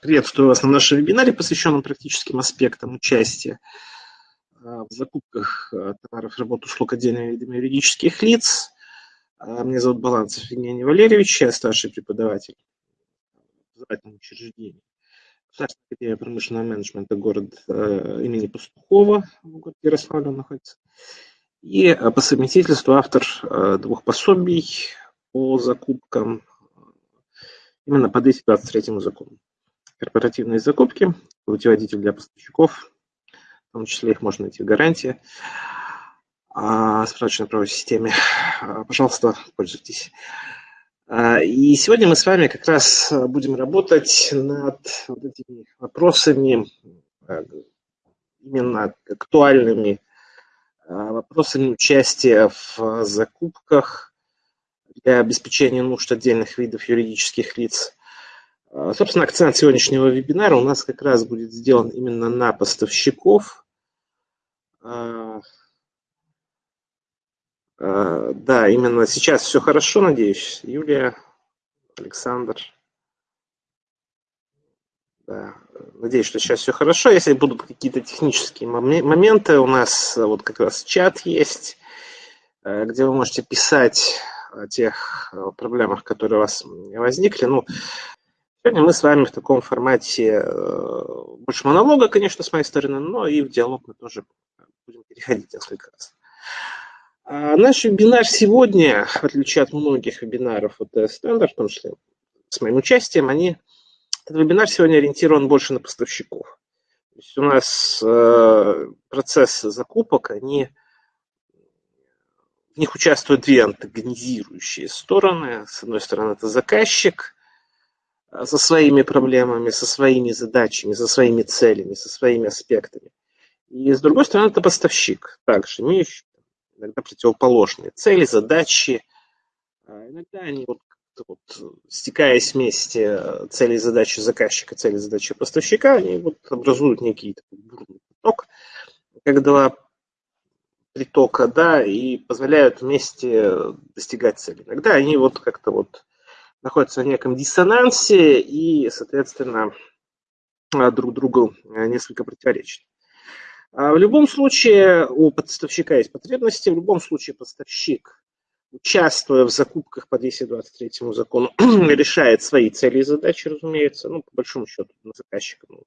Приветствую вас на нашем вебинаре, посвященном практическим аспектам участия в закупках товаров, работ, услуг отдельными видами юридических лиц. Меня зовут Баланцев Евгений Валерьевич, я старший преподаватель в образовательном учреждении Государственная академия промышленного менеджмента город имени Пастухова в городе находится. И по совместительству автор двух пособий по закупкам именно по 223 закону корпоративные закупки, путеводитель для поставщиков, в том числе их можно найти в гарантии, а, справочной правовой системе. А, пожалуйста, пользуйтесь. А, и сегодня мы с вами как раз будем работать над вот этими вопросами, именно актуальными вопросами участия в закупках для обеспечения нужд отдельных видов юридических лиц – собственно, акцент сегодняшнего вебинара у нас как раз будет сделан именно на поставщиков. А, а, да, именно сейчас все хорошо, надеюсь. Юлия, Александр. Да, надеюсь, что сейчас все хорошо. Если будут какие-то технические моменты, у нас вот как раз чат есть, где вы можете писать о тех проблемах, которые у вас возникли. Ну, Сегодня мы с вами в таком формате э, больше монолога, конечно, с моей стороны, но и в диалог мы тоже будем переходить несколько раз. А наш вебинар сегодня, в отличие от многих вебинаров от Standard, в том числе с моим участием, они, этот вебинар сегодня ориентирован больше на поставщиков. То есть у нас э, процессы закупок, они в них участвуют две антагонизирующие стороны. С одной стороны, это заказчик, со своими проблемами, со своими задачами, со своими целями, со своими аспектами. И с другой стороны, это поставщик, также имеющий иногда противоположные цели, задачи. А иногда они вот, вот стекаясь вместе э, цели и задачи заказчика, цели и задачи поставщика, они вот образуют некий такой бурный поток, как два притока, да, и позволяют вместе достигать цели. Иногда они вот как-то вот находятся в неком диссонансе и, соответственно, а, друг другу а, несколько противоречат. А в любом случае у поставщика есть потребности, в любом случае поставщик, участвуя в закупках по 223 закону, решает свои цели и задачи, разумеется, ну, по большому счету, на заказчика, ну,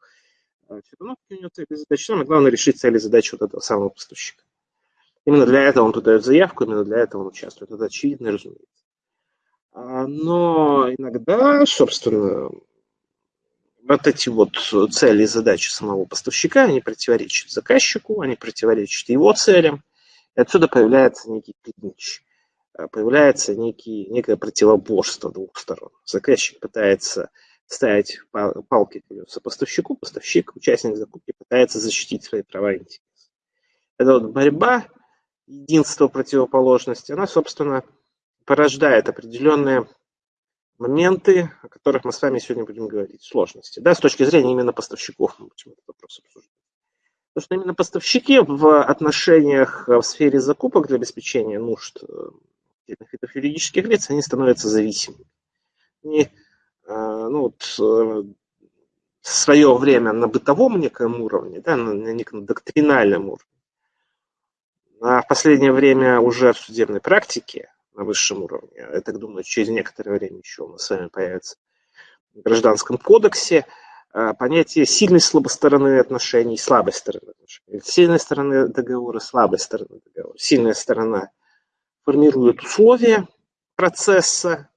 все равно у него цели и задачи, самое главное решить цели и задачи вот этого самого поставщика. Именно для этого он туда дает заявку, именно для этого он участвует. Это очевидно, разумеется. А, но иногда, собственно, вот эти вот цели и задачи самого поставщика, они противоречат заказчику, они противоречат его целям, и отсюда появляется некий клинч, а, появляется некий, некое противоборство двух сторон. Заказчик пытается ставить палки колеса поставщику, поставщик, участник закупки пытается защитить свои права и интересы. Это вот борьба, единство противоположности, она, собственно, порождает определенные моменты, о которых мы с вами сегодня будем говорить, сложности, да, с точки зрения именно поставщиков мы будем этот вопрос обсуждать. Потому что именно поставщики в отношениях в сфере закупок для обеспечения нужд э, видов юридических лиц, они становятся зависимыми. Они, э, ну, вот, э, свое время на бытовом неком уровне, да, на неком доктринальном уровне, а в последнее время уже в судебной практике на высшем уровне. Я так думаю, через некоторое время еще у нас с вами появится в Гражданском кодексе а, понятие сильной слабой стороны отношений, слабой стороны отношений. Сильной стороны договора, слабой стороны договора. Сильная сторона формирует условия процесса,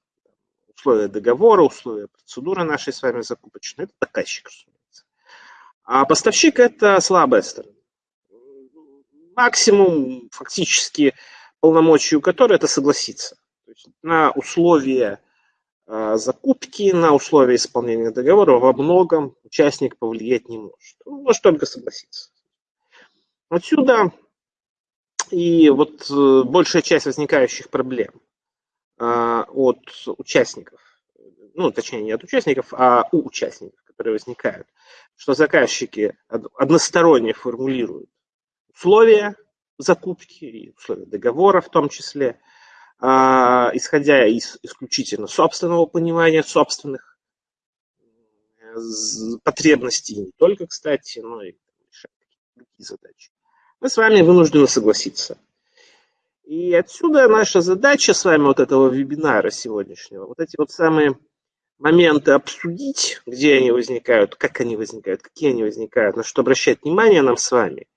условия договора, условия процедуры нашей с вами закупочной. Это заказчик, разумеется. А поставщик – это слабая сторона. Максимум фактически полномочию которой это согласиться. То есть на условия э, закупки, на условия исполнения договора во многом участник повлиять не может. Он может только согласиться. Отсюда и вот э, большая часть возникающих проблем э, от участников, ну, точнее, не от участников, а у участников, которые возникают, что заказчики односторонне формулируют условия закупки и условия договора в том числе, а, исходя из исключительно собственного понимания собственных потребности, не только, кстати, но и решать другие задачи. Мы с вами вынуждены согласиться. И отсюда наша задача с вами вот этого вебинара сегодняшнего, вот эти вот самые моменты обсудить, где они возникают, как они возникают, какие они возникают, на что обращать внимание нам с вами.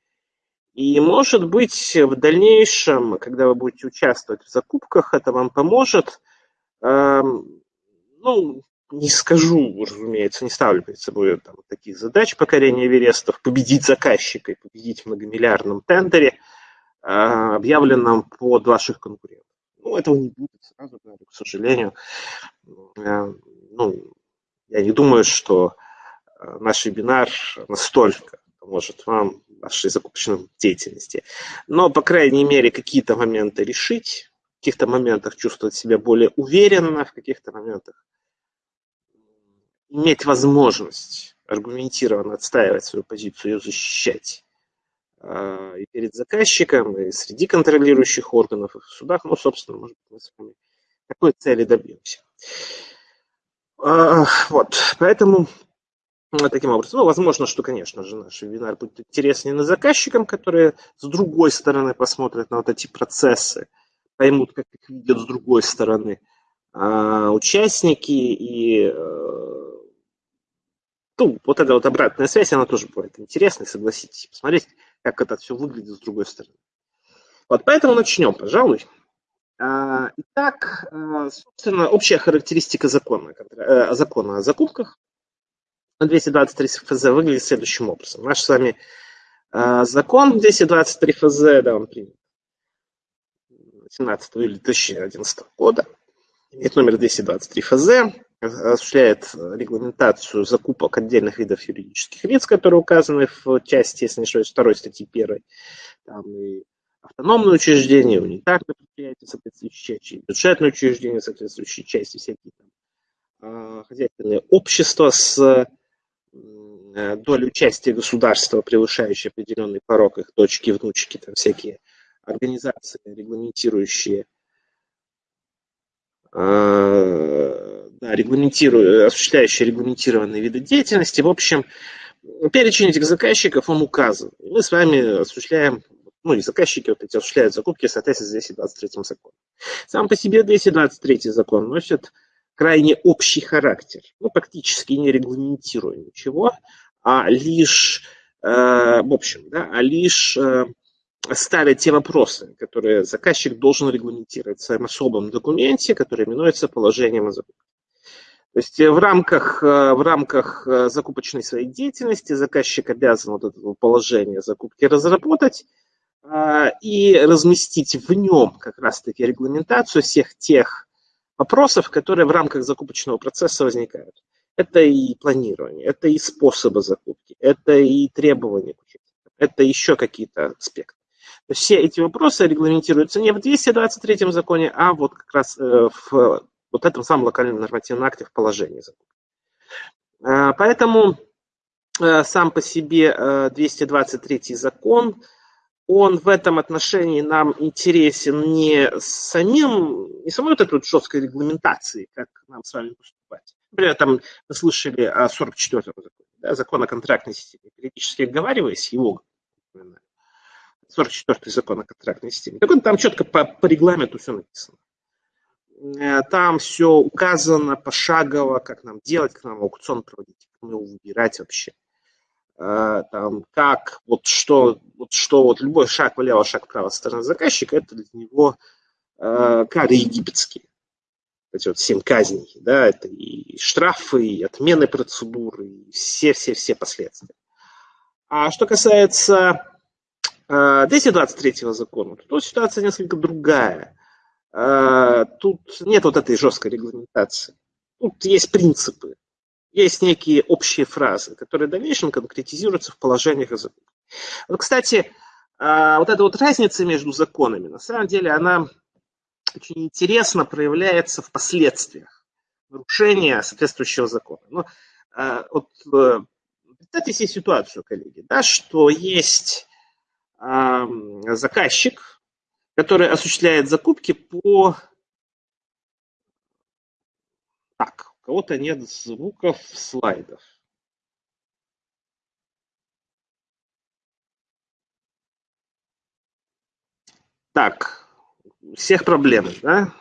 И, может быть, в дальнейшем, когда вы будете участвовать в закупках, это вам поможет. Эм, ну, не скажу, разумеется, не ставлю перед собой там, таких задач покорения Эверестов, победить заказчика и победить в многомиллиардном тендере, э, объявленном под ваших конкурентов. Ну, этого не будет, сразу к сожалению. Э, ну, я не думаю, что э, наш вебинар настолько поможет вам в вашей закупочной деятельности. Но, по крайней мере, какие-то моменты решить, в каких-то моментах чувствовать себя более уверенно, в каких-то моментах иметь возможность аргументированно отстаивать свою позицию, ее защищать э, и перед заказчиком, и среди контролирующих органов, и в судах, ну, собственно, может быть, мы с вами такой цели добьемся. А, вот, поэтому таким образом, ну, возможно, что, конечно же, наш вебинар будет интереснее на заказчикам, которые с другой стороны посмотрят на вот эти процессы, поймут, как их видят с другой стороны а, участники и э, ну, вот эта вот обратная связь, она тоже бывает интересной, согласитесь, посмотреть, как это все выглядит с другой стороны. Вот поэтому начнем, пожалуй. А, итак, а, собственно, общая характеристика закона, э, закона о закупках 223 ФЗ выглядит следующим образом. Наш с вами а, закон 223 ФЗ, да, он принят 17 июля 2011 года, имеет номер 223 ФЗ, осуществляет регламентацию закупок отдельных видов юридических лиц, которые указаны в части, если не ошибаюсь, второй статьи 1. Там и автономные учреждения, унитарные предприятия соответствующей части, бюджетные учреждения соответствующей части, всякие там а, хозяйственные общества с э, долей участия государства, превышающей определенный порог, их дочки, внучки, там всякие организации, регламентирующие а, да, регламентируя, осуществляющие регламентированные виды деятельности. В общем, перечень этих заказчиков, он указан. Мы с вами осуществляем ну и заказчики вот эти осуществляют закупки в соответствии с 223 законом. Сам по себе 223 закон носит крайне общий характер, ну, практически не регламентируя ничего, а лишь, э, в общем, да, а лишь э, ставят те вопросы, которые заказчик должен регламентировать в своем особом документе, который именуется положением о закупке. То есть в рамках, э, в рамках э, закупочной своей деятельности заказчик обязан вот это положение закупки разработать, и разместить в нем как раз-таки регламентацию всех тех вопросов, которые в рамках закупочного процесса возникают. Это и планирование, это и способы закупки, это и требования к участникам, это еще какие-то аспекты. Все эти вопросы регламентируются не в 223 законе, а вот как раз э, в вот этом самом локальном нормативном акте в положении закупки. А, поэтому э, сам по себе 223 э, закон – он в этом отношении нам интересен не самим, не самой вот этой вот жесткой регламентацией, как нам с вами поступать. Например, там мы слышали о 44-м законе, да, закон о контрактной системе. Периодически оговариваясь, его 44-й закон о контрактной системе. Так вот, там четко по, по регламенту все написано. Э, там все указано пошагово, как нам делать, как нам аукцион проводить, как мы его выбирать вообще. Э, там, как, вот что, вот что, вот любой шаг влево, шаг вправо со стороны заказчика, это для него э, кары египетские. Эти вот семь казней, да, это и штрафы, и отмены процедуры, и все-все-все последствия. А что касается э, 223 закона, то тут ситуация несколько другая. Э, тут нет вот этой жесткой регламентации. Тут есть принципы есть некие общие фразы, которые в дальнейшем конкретизируются в положениях языка. Вот, кстати, а, вот эта вот разница между законами, на самом деле, она очень интересно проявляется в последствиях нарушения соответствующего закона. Ну, а, вот, э, представьте себе ситуацию, коллеги, да, что есть заказчик, который осуществляет закупки по так, кого-то нет звуков слайдов. Так, всех проблемы, да?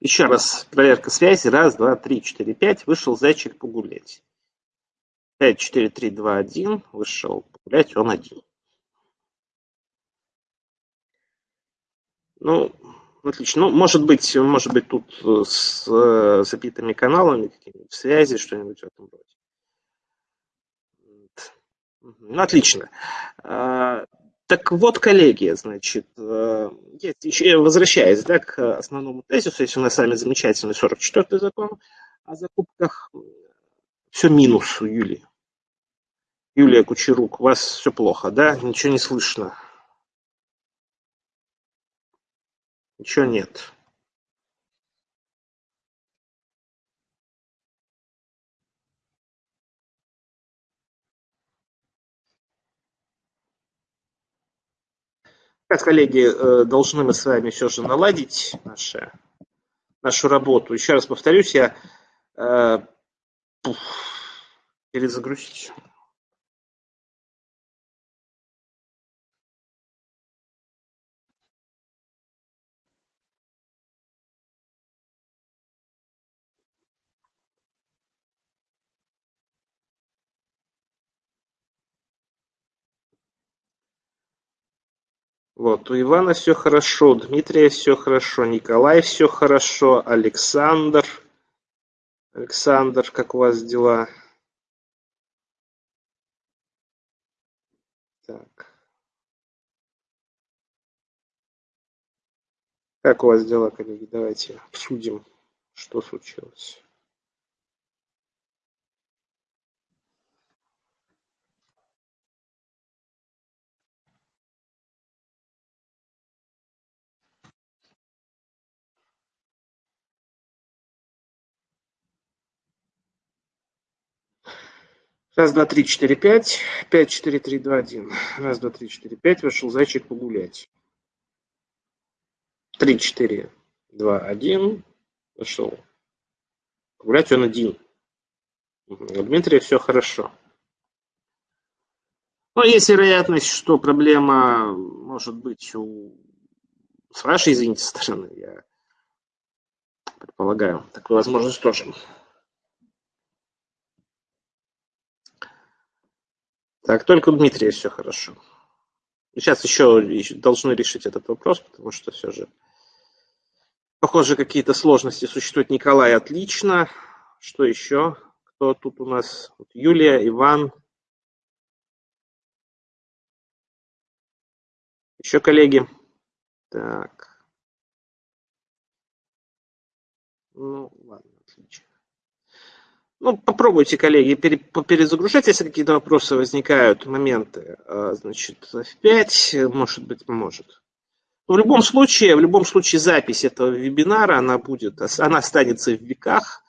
Еще раз проверка связи. Раз, два, три, четыре, пять. Вышел зайчик погулять. Пять, четыре, три, два, один. Вышел погулять, он один. Ну, отлично. Ну, может быть, может быть, тут с э, забитыми каналами, какими-нибудь связи, что-нибудь в этом роде. Ну, отлично. Так вот, коллеги, значит, э, еще, возвращаясь да, к основному тезису, если у нас с вами замечательный 44-й закон о закупках, все минус у Юлии. Юлия Кучерук, у вас все плохо, да? Ничего не слышно. Ничего нет. Сейчас, коллеги, э, должны мы с вами все же наладить наши, нашу работу. Еще раз повторюсь, я э, перезагрузить. Вот, у Ивана все хорошо, у Дмитрия все хорошо, Николай все хорошо, Александр. Александр, как у вас дела? Так. Как у вас дела, коллеги? Давайте обсудим, что случилось. Раз, два, три, четыре, пять. Пять, четыре, три, два, один. Раз, два, три, четыре, пять. Вышел зайчик погулять. Три, четыре, два, один. Вышел. Погулять он один. У Дмитрия все хорошо. Но есть вероятность, что проблема может быть у... с вашей, извините, стороны. Я предполагаю. Такую возможность тоже. Так, только у Дмитрия все хорошо. Сейчас еще должны решить этот вопрос, потому что все же, похоже, какие-то сложности существуют. Николай, отлично. Что еще? Кто тут у нас? Юлия, Иван. Еще коллеги. Так. Ну, ладно. Ну, попробуйте, коллеги, перезагружать, если какие-то вопросы возникают, моменты. А, значит, в 5, может быть, поможет. в любом случае, в любом случае запись этого вебинара, она будет, она останется в веках.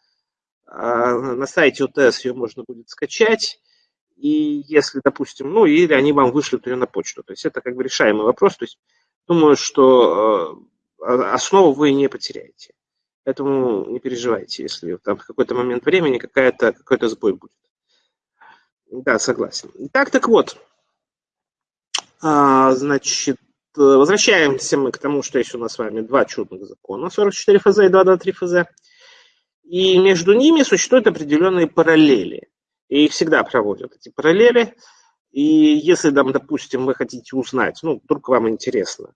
А, на сайте УТС ее можно будет скачать. И если, допустим, ну, или они вам вышлют ее на почту. То есть это как бы решаемый вопрос. То есть думаю, что а, основу вы не потеряете. Поэтому не переживайте, если там в какой-то момент времени какая-то, какой-то сбой будет. Да, согласен. Так, так вот. А, значит, возвращаемся мы к тому, что есть у нас с вами два чудных закона, 44 ФЗ и 223 ФЗ. И между ними существуют определенные параллели. И их всегда проводят, эти параллели. И если, там, допустим, вы хотите узнать, ну, вдруг вам интересно,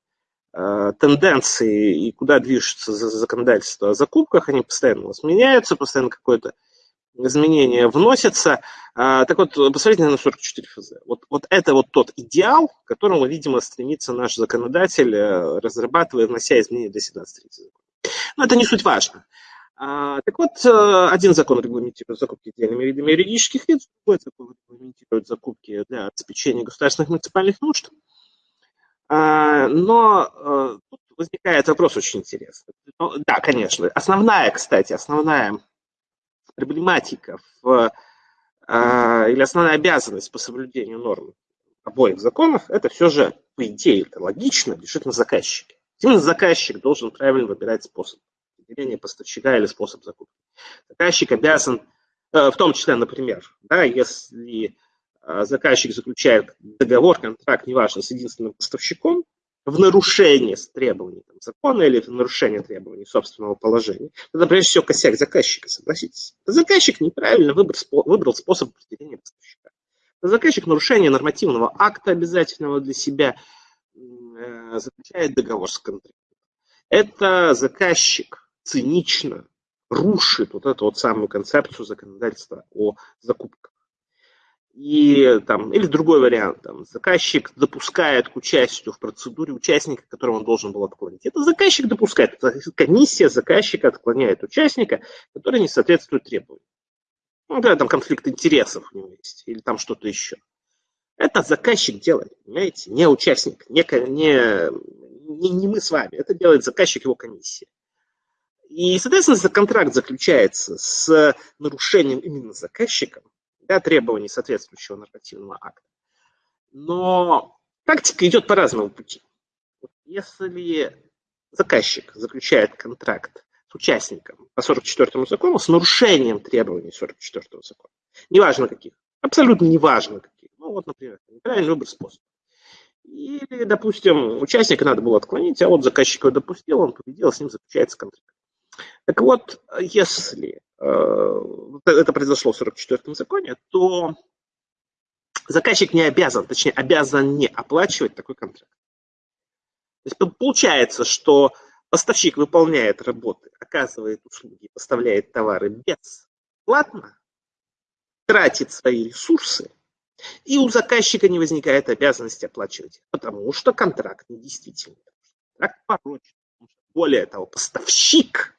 тенденции и куда движется законодательство о закупках, они постоянно меняются, постоянно какое-то изменение вносится. А, так вот, посмотрите на 44 ФЗ. Вот, вот это вот тот идеал, к которому, видимо, стремится наш законодатель, э, разрабатывая, внося изменения до 17.30 Но это не суть важно. А, так вот, э, один закон регламентирует закупки отдельными видами юридических лиц, другой закон регламентирует закупки для обеспечения государственных муниципальных нужд. А, но э, тут возникает вопрос очень интересный. Ну, да, конечно. Основная, кстати, основная проблематика в, а, или основная обязанность по соблюдению норм обоих законов, это все же, по идее, это логично, лежит на заказчике. Именно заказчик должен правильно выбирать способ определения поставщика или способ закупки. Заказчик обязан, э, в том числе, например, да, если заказчик заключает договор, контракт, неважно, с единственным поставщиком, в нарушение требований там, закона или в нарушение требований собственного положения, тогда прежде всего косяк заказчика, согласитесь. Заказчик неправильно выбрал, выбрал способ определения поставщика. Заказчик нарушение нормативного акта обязательного для себя Э, заключает договор с контрактом. Это заказчик цинично рушит вот эту вот самую концепцию законодательства о закупках. И там, или другой вариант, там, заказчик допускает к участию в процедуре участника, которого он должен был отклонить. Это заказчик допускает, комиссия заказчика отклоняет участника, который не соответствует требованиям. Ну, да, там конфликт интересов у него есть, или там что-то еще. Это заказчик делает, понимаете, не участник, не, не, не, не мы с вами, это делает заказчик его комиссии. И, соответственно, если контракт заключается с нарушением именно заказчиком, да, требований соответствующего нормативного акта. Но практика идет по разному пути. Если заказчик заключает контракт с участником по 44 закону с нарушением требований 44 закона, неважно каких, абсолютно неважно каких, ну вот, например, неправильный выбор способа. Или, допустим, участника надо было отклонить, а вот заказчик его допустил, он победил, с ним заключается контракт. Так вот, если это произошло в 44-м законе, то заказчик не обязан, точнее, обязан не оплачивать такой контракт. То есть получается, что поставщик выполняет работы, оказывает услуги, поставляет товары бесплатно, тратит свои ресурсы, и у заказчика не возникает обязанности оплачивать, потому что контракт недействительный. Контракт порочен. Более того, поставщик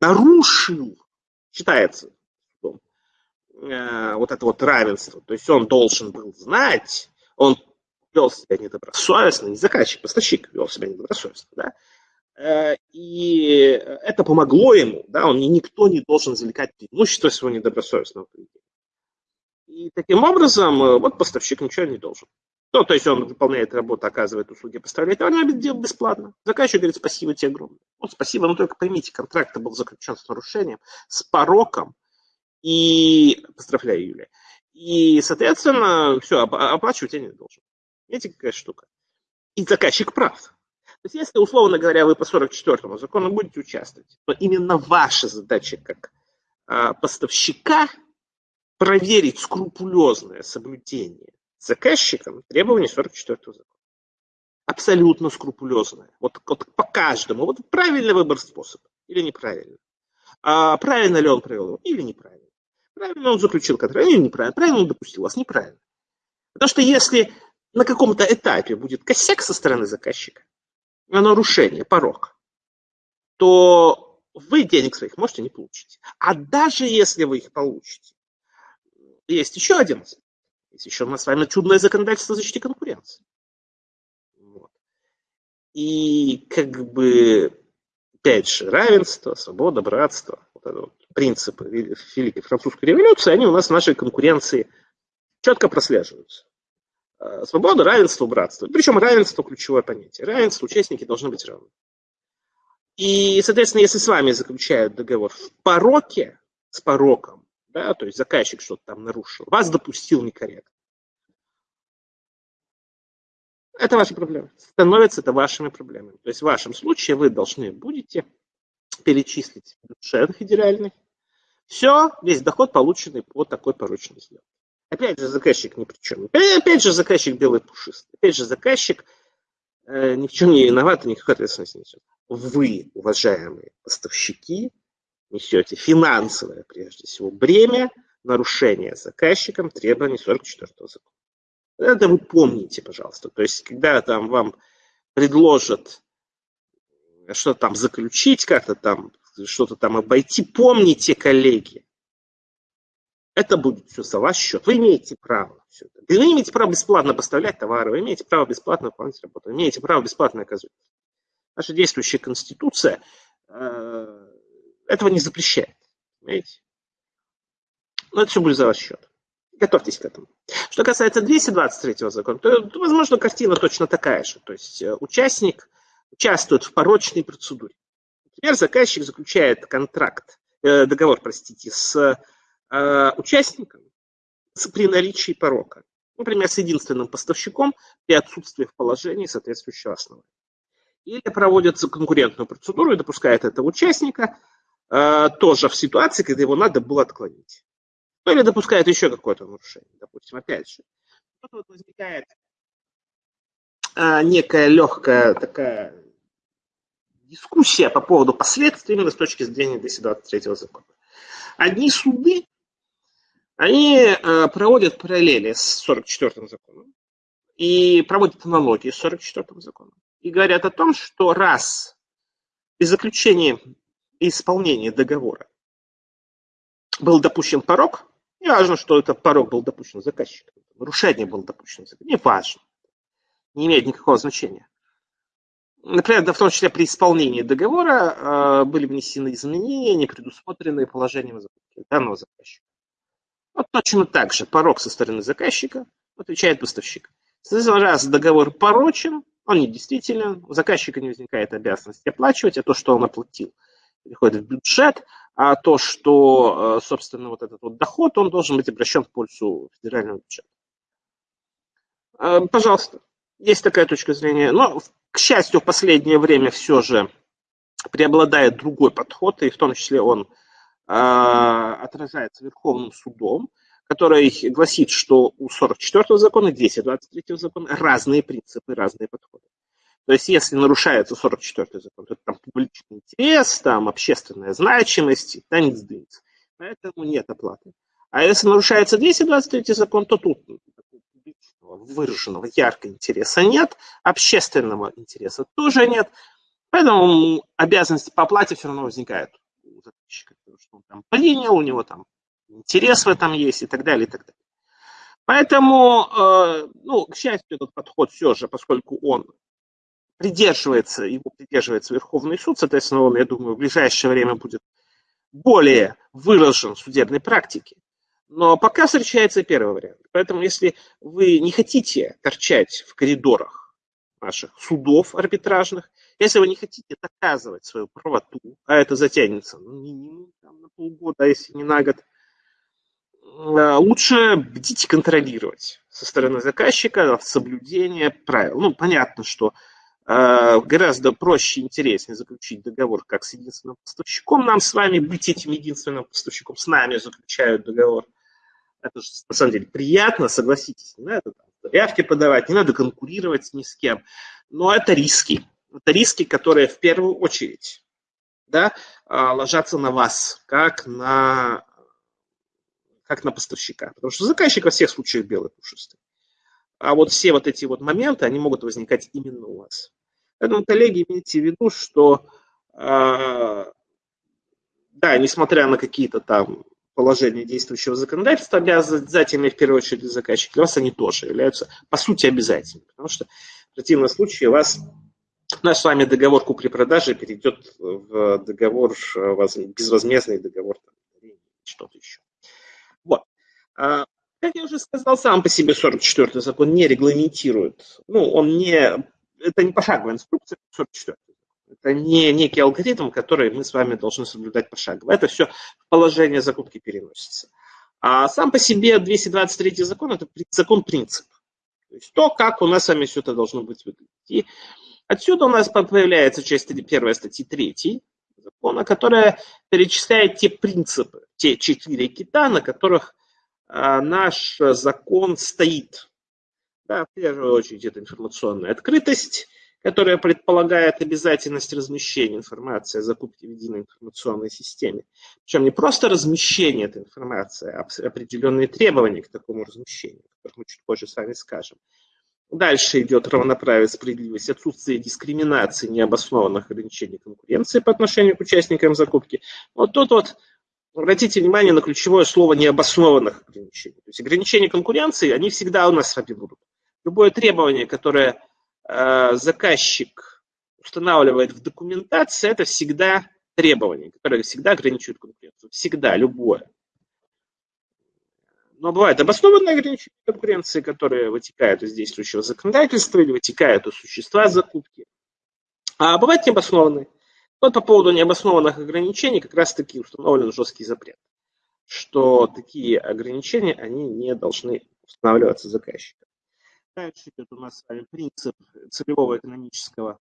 нарушил, считается э, вот это вот равенство. То есть он должен был знать, он вел себя недобросовестно, не заказчик, поставщик вел себя недобросовестно, да, э, и это помогло ему, да, он никто не должен извлекать преимущество своего недобросовестного поведения. И таким образом, э, вот поставщик ничего не должен. Ну, то есть он выполняет работу, оказывает услуги, поставляет товар, он делает бесплатно. Заказчик говорит, спасибо тебе огромное. Вот спасибо, но только поймите, контракт был заключен с нарушением, с пороком, и, поздравляю, Юлия, и, соответственно, все, оплачивать я не должен. Видите, какая штука? И заказчик прав. То есть, если, условно говоря, вы по 44-му закону будете участвовать, то именно ваша задача как а, поставщика – проверить скрупулезное соблюдение заказчиком требований 44 закона. Абсолютно скрупулезное. Вот, вот по каждому. Вот правильный выбор способа или неправильно. А правильно ли он провел его или неправильно. Правильно он заключил контракт или неправильно. Правильно он допустил вас, неправильно. Потому что если на каком-то этапе будет косяк со стороны заказчика, нарушение, порог, то вы денег своих можете не получить. А даже если вы их получите, есть еще один. Есть еще у нас с вами чудное законодательство о защите конкуренции. Вот. И как бы, опять же, равенство, свобода, братство, вот это вот принципы Великой Французской революции, они у нас в нашей конкуренции четко прослеживаются. А, свобода, равенство, братство. Причем равенство ключевое понятие. Равенство, участники должны быть равны. И, соответственно, если с вами заключают договор в пороке, с пороком, да, то есть заказчик что-то там нарушил, вас допустил некорректно. Это ваши проблемы. Становится это вашими проблемами. То есть в вашем случае вы должны будете перечислить бюджет федеральный. Все, весь доход, полученный по такой поручной сделке. Опять же, заказчик ни при чем. Опять же, заказчик белый пушистый. Опять же, заказчик э, ни в чем не виноват и никакой ответственности не несет. Вы, уважаемые поставщики, несете финансовое, прежде всего, бремя нарушения заказчиком требований 44 закона. Это вы помните, пожалуйста. То есть, когда там вам предложат что-то там заключить, как-то там, что-то там обойти, помните, коллеги, это будет все за ваш счет. Вы имеете право все это. Вы имеете право бесплатно поставлять товары, вы имеете право бесплатно выполнять работу, вы имеете право бесплатно оказывать. Наша действующая конституция э, этого не запрещает. Понимаете? Но это все будет за ваш счет. Готовьтесь к этому. Что касается 223 закона, то, возможно, картина точно такая же. То есть э, участник участвует в порочной процедуре. Например, заказчик заключает контракт, э, договор, простите, с э, участником при наличии порока. Например, с единственным поставщиком при отсутствии в положении соответствующего основания. Или проводится конкурентную процедуру и допускает этого участника тоже в ситуации, когда его надо было отклонить. Ну или допускает еще какое-то нарушение, допустим, опять же. Тут вот возникает а, некая легкая такая дискуссия по поводу последствий именно с точки зрения 223 закона. Одни суды, они а, проводят параллели с 44 законом и проводят аналогии с 44 законом. И говорят о том, что раз при заключении и исполнении договора был допущен порог, не важно, что этот порог был допущен заказчиком, нарушение было допущено заказчиком, не важно, не имеет никакого значения. Например, да, в том числе при исполнении договора э, были внесены изменения, не предусмотренные положением данного заказчика. Вот точно так же порог со стороны заказчика отвечает поставщик. Соответственно, раз договор порочен, он недействителен, у заказчика не возникает обязанности оплачивать, а то, что он оплатил, переходит в бюджет, а то, что, э, собственно, вот этот вот доход, он должен быть обращен в пользу федерального бюджета. Э, пожалуйста, есть такая точка зрения. Но, к счастью, в последнее время все же преобладает другой подход, и в том числе он э, отражается Верховным судом, который гласит, что у 44-го закона и 223-го закона разные принципы, разные подходы. То есть, если нарушается 44-й закон, то это там публичный интерес, там общественная значимость, да, не сдвинется. Поэтому нет оплаты. А если нарушается 223 закон, то тут публичного, выраженного, яркого интереса нет, общественного интереса тоже нет. Поэтому обязанность по оплате все равно возникает у заказчика, что он там принял, у него там интерес в этом есть и так далее, и так далее. Поэтому, э, ну, к счастью, этот подход все же, поскольку он придерживается, его придерживается Верховный суд, соответственно, он, я думаю, в ближайшее время будет более выражен в судебной практике. Но пока встречается первый вариант. Поэтому, если вы не хотите торчать в коридорах наших судов арбитражных, если вы не хотите доказывать свою правоту, а это затянется ну, минимум там, на полгода, если не на год, а, лучше бдить контролировать со стороны заказчика соблюдение правил. Ну, понятно, что гораздо проще и интереснее заключить договор как с единственным поставщиком. Нам с вами быть этим единственным поставщиком, с нами заключают договор. Это же на самом деле приятно, согласитесь, не надо заявки подавать, не надо конкурировать ни с кем. Но это риски. Это риски, которые в первую очередь да, а, ложатся на вас, как на, как на поставщика. Потому что заказчик во всех случаях белый пушистый. А вот все вот эти вот моменты, они могут возникать именно у вас. Поэтому, коллеги, имейте в виду, что, э, да, несмотря на какие-то там положения действующего законодательства, обязательными в первую очередь для заказчика, для вас они тоже являются, по сути, обязательными. Потому что в противном случае у вас наш с вами договор купли-продажи перейдет в договор, безвозмездный договор, что-то еще. Вот. Как я уже сказал, сам по себе 44-й закон не регламентирует, ну, он не, это не пошаговая инструкция 44 это не некий алгоритм, который мы с вами должны соблюдать пошагово. Это все положение закупки переносится. А сам по себе 223 закон – это закон принцип. То есть то, как у нас с вами все это должно быть выглядеть. И отсюда у нас появляется часть первая статьи 3 закона, которая перечисляет те принципы, те четыре кита, на которых наш закон стоит. Да, в первую очередь это информационная открытость, которая предполагает обязательность размещения информации о закупке в единой информационной системе. Причем не просто размещение этой информации, а определенные требования к такому размещению, о которых мы чуть позже с вами скажем. Дальше идет равноправие, справедливость, отсутствие дискриминации, необоснованных ограничений конкуренции по отношению к участникам закупки. Вот тут вот Обратите внимание на ключевое слово необоснованных ограничений. То есть ограничения конкуренции, они всегда у нас с вами будут. Любое требование, которое э, заказчик устанавливает в документации, это всегда требование, которое всегда ограничивает конкуренцию. Всегда, любое. но бывают обоснованные ограничения конкуренции, которые вытекают из действующего законодательства или вытекают из существа закупки. А бывают необоснованные. Вот по поводу необоснованных ограничений как раз-таки установлен жесткий запрет, что такие ограничения, они не должны устанавливаться заказчиком. Дальше идет у нас с вами принцип целевого экономического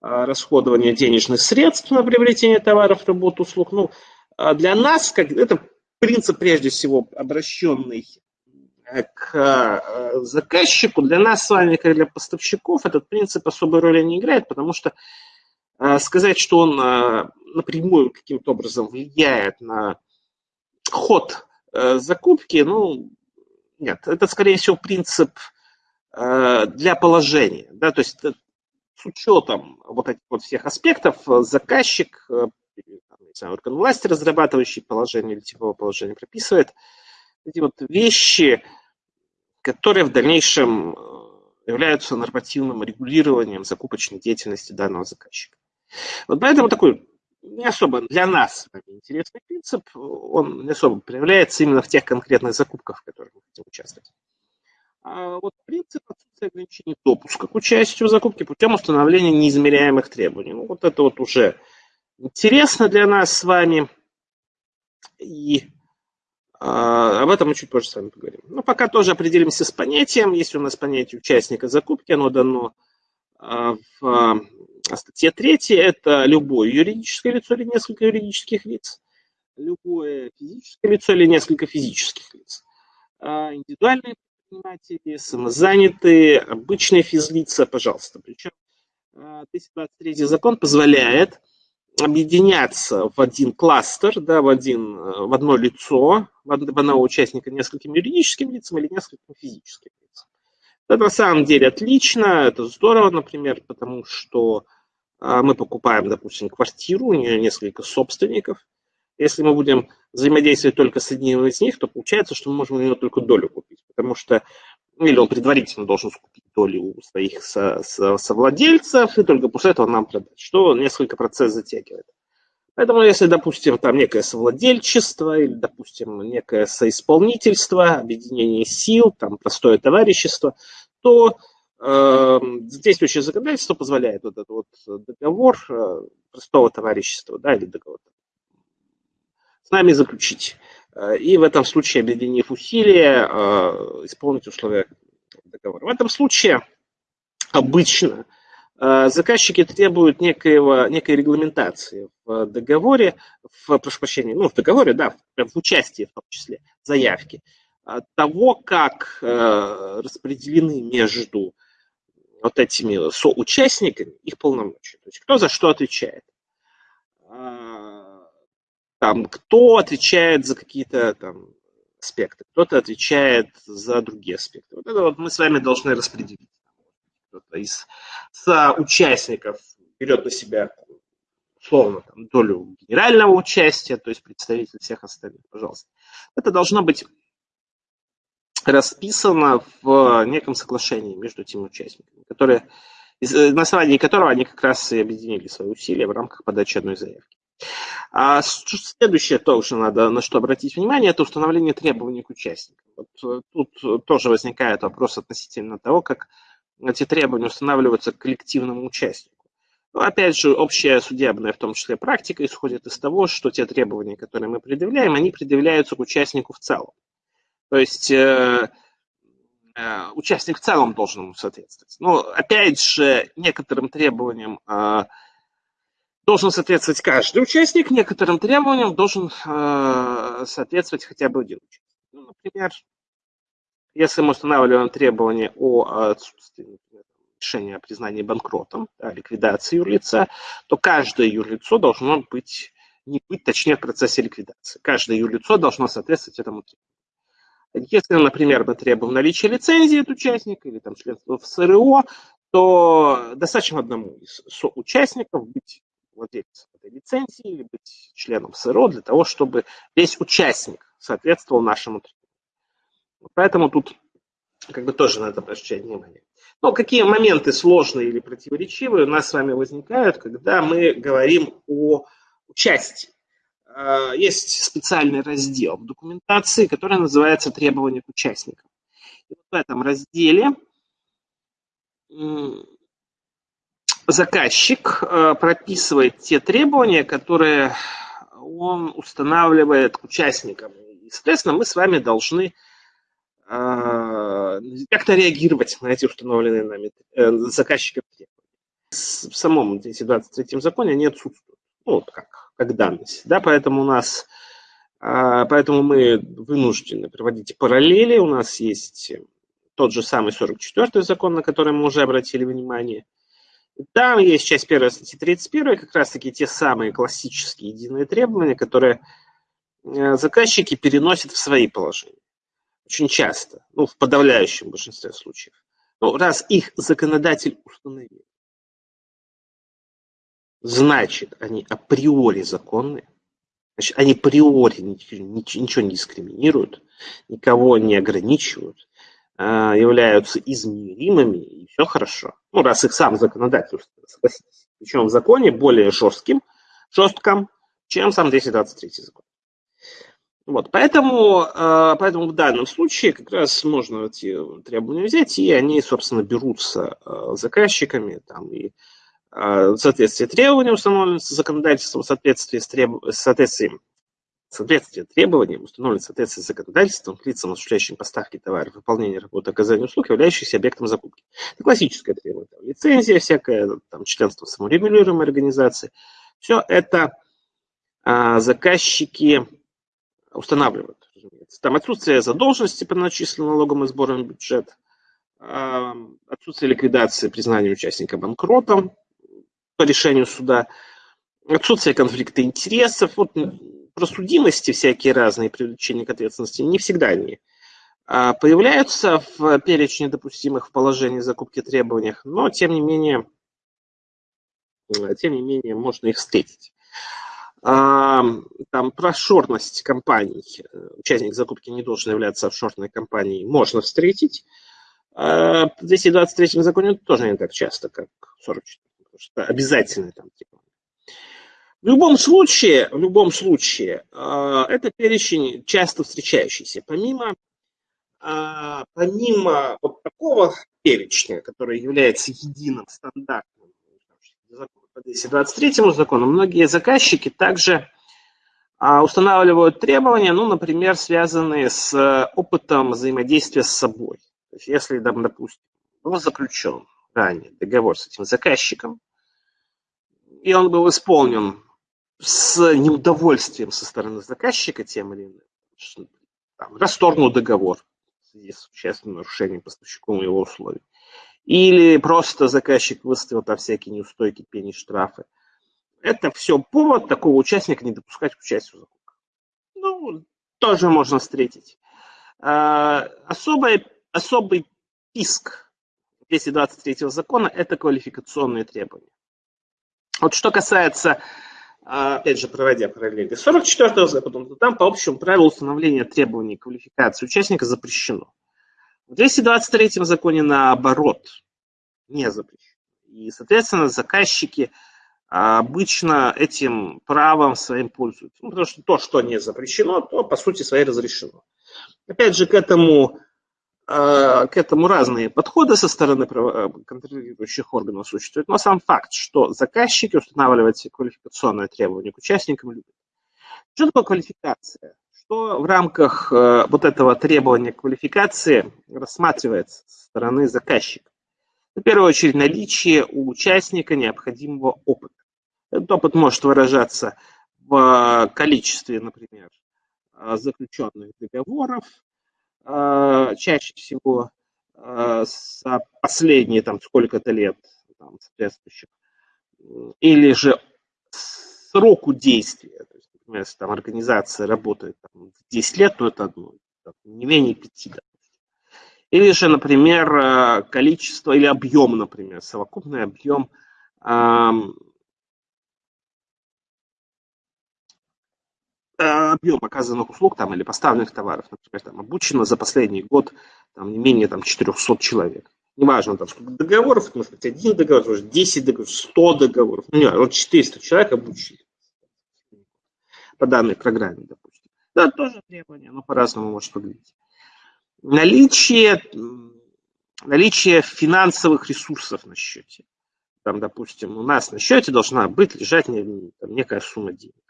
а, расходования денежных средств на приобретение товаров, работ, услуг. Ну, а для нас как, это принцип, прежде всего, обращенный э, к э, заказчику, для нас с вами, как для поставщиков, этот принцип особой роли не играет, потому что сказать, что он напрямую каким-то образом влияет на ход закупки, ну, нет, это, скорее всего, принцип для положения, да, то есть с учетом вот этих вот всех аспектов заказчик знаю, орган власти, разрабатывающий положение или типовое положение, прописывает эти вот вещи, которые в дальнейшем э, являются нормативным регулированием закупочной деятельности данного заказчика. Вот поэтому такой не особо для нас интересный принцип, он не особо проявляется именно в тех конкретных закупках, в которых мы хотим участвовать. А вот принцип отсутствия ограничений допуска к участию в закупке путем установления неизмеряемых требований. Ну, вот это вот уже интересно для нас с вами. И э, об этом мы чуть позже с вами поговорим. Но пока тоже определимся с понятием. Если у нас понятие участника закупки, оно дано э, в статье 3. Это любое юридическое лицо или несколько юридических лиц, любое физическое лицо или несколько физических лиц. Э, индивидуальные предприниматели, самозанятые, обычные физлица, пожалуйста. Причем 223 закон позволяет объединяться в один кластер, да, в, один, в одно лицо, в одного участника нескольким юридическим лицам или нескольким физическим лицам. Это на самом деле отлично, это здорово, например, потому что а, мы покупаем, допустим, квартиру, у нее несколько собственников. Если мы будем взаимодействовать только с одним из них, то получается, что мы можем у него только долю купить, потому что или он предварительно должен скупить доли у своих со, со, совладельцев, и только после этого нам продать, что несколько процесс затягивает. Поэтому, если, допустим, там некое совладельчество или, допустим, некое соисполнительство, объединение сил, там простое товарищество, то действующее законодательство позволяет вот этот вот договор э, простого товарищества, да, или договор с нами заключить. Э, и в этом случае, объединив усилия, э, исполнить условия договора. В этом случае обычно заказчики требуют некоего, некой регламентации в договоре, в, прошу прощения, ну, в договоре, да, в участии в том числе, заявки, того, как распределены между вот этими соучастниками их полномочия. То есть кто за что отвечает там, кто отвечает за какие-то там аспекты, кто-то отвечает за другие аспекты. Вот это вот мы с вами должны распределить. Кто-то из участников берет на себя условно там, долю генерального участия, то есть представитель всех остальных, пожалуйста. Это должно быть расписано в неком соглашении между этими участниками, которые, на основании которого они как раз и объединили свои усилия в рамках подачи одной заявки. А следующее тоже надо на что обратить внимание, это установление требований к участникам. Вот э, тут тоже возникает вопрос относительно того, как эти требования устанавливаются к коллективному участнику. Но опять же, общая судебная, в том числе практика, исходит из того, что те требования, которые мы предъявляем, они предъявляются к участнику в целом. То есть э, э, участник в целом должен ему соответствовать. Но опять же, некоторым требованиям э, должен соответствовать каждый участник, некоторым требованиям должен э, соответствовать хотя бы один участник. Ну, например, если мы устанавливаем требования о отсутствии решения о признании банкротом, да, ликвидации юрлица, то каждое юрлицо должно быть, не быть, точнее, в процессе ликвидации. Каждое юрлицо должно соответствовать этому требованию. Если, например, мы требуем наличия лицензии от участника или там членства в СРО, то достаточно одному из соучастников быть владельцем этой лицензии или быть членом СРО для того, чтобы весь участник соответствовал нашему требованию. Поэтому тут как бы тоже надо обращать внимание. Но какие моменты сложные или противоречивые у нас с вами возникают, когда мы говорим о участии? Э, есть специальный раздел в документации, который называется «Требования к участникам». И вот в этом разделе заказчик э, прописывает те требования, которые он устанавливает к участникам. И, соответственно, мы с вами должны э, как-то реагировать на эти установленные нами заказчиком требования. В самом 223 законе они отсутствуют. Ну, вот как, как данность. Да, поэтому у нас Поэтому мы вынуждены проводить параллели. У нас есть тот же самый 44-й закон, на который мы уже обратили внимание – там есть часть первой статьи 31, как раз-таки те самые классические единые требования, которые э, заказчики переносят в свои положения. Очень часто, ну, в подавляющем большинстве случаев. Ну, раз их законодатель установил, значит, они априори законны, значит, они априори ничего не дискриминируют, никого не ограничивают, а, являются измеримыми, и все хорошо. Ну, раз их сам законодатель, согласитесь. Причем в законе более жестким, жестком, чем сам 223 закон. Вот, поэтому, а, поэтому в данном случае как раз можно эти требования взять, и они, собственно, берутся а, заказчиками там, и в соответствии требований установленных законодательством, в соответствии с, треб... в соответствии Соответствие требованиям соответствие с законодательством к лицам, осуществляющим поставки товаров, выполнение работы, оказание услуг, являющихся объектом закупки. Это классическое требование. Там, лицензия всякая, там, членство в саморегулируемой организации. Все это а, заказчики устанавливают. Разумеется. Там отсутствие задолженности по начисленным налогам и сборам бюджет, а, отсутствие ликвидации признания участника банкротом по решению суда, отсутствие конфликта интересов. Вот про судимости всякие разные, привлечения к ответственности, не всегда они а, появляются в перечне допустимых в положении закупки требованиях, но тем не менее, э, тем не менее можно их встретить. А, там про шорность компаний, участник закупки не должен являться офшорной компанией, можно встретить. А, в 223 законе тоже не так часто, как в 44, потому что обязательно там типа, в любом случае, в любом случае, а, это перечень часто встречающийся. Помимо, а, помимо вот такого перечня, который является единым стандартным по 223 закону, многие заказчики также а, устанавливают требования, ну, например, связанные с опытом взаимодействия с собой. То есть, если, допустим, был заключен ранее договор с этим заказчиком, и он был исполнен с неудовольствием со стороны заказчика тем или иным, там, расторгнул договор в связи с существенным нарушением поставщиком его условий. Или просто заказчик выставил там всякие неустойки, пени, штрафы. Это все повод такого участника не допускать к участию в закупках. Ну, тоже можно встретить. А, особый, особый писк 223 закона – это квалификационные требования. Вот что касается а, опять же, проводя параллели. 44 закон, там по общему правилу установления требований квалификации участника запрещено. В 223 законе наоборот, не запрещено. И, соответственно, заказчики обычно этим правом своим пользуются. Ну, потому что то, что не запрещено, то, по сути, своей разрешено. Опять же, к этому к этому разные подходы со стороны э, контролирующих органов существуют, но сам факт, что заказчики устанавливают квалификационные требования к участникам любят. Что такое квалификация? Что в рамках э, вот этого требования квалификации рассматривается со стороны заказчика? В первую очередь наличие у участника необходимого опыта. Этот опыт может выражаться в количестве, например, заключенных договоров, чаще всего а, за последние там сколько-то лет там, соответствующих, или же сроку действия. То есть, например, если там организация работает там, 10 лет, то это одно, не менее 5 лет. Или же, например, а, количество или объем, например, совокупный объем объем оказанных услуг там, или поставленных товаров, например, там, обучено за последний год там, не менее там, 400 человек. Неважно, там, сколько договоров, может быть, один договор, может, 10 договоров, 100 договоров, ну, не вот 400 человек обучили. по данной программе, допустим. Да, тоже требование, но по-разному может выглядеть. Наличие, наличие финансовых ресурсов на счете. Там, допустим, у нас на счете должна быть лежать некая сумма денег.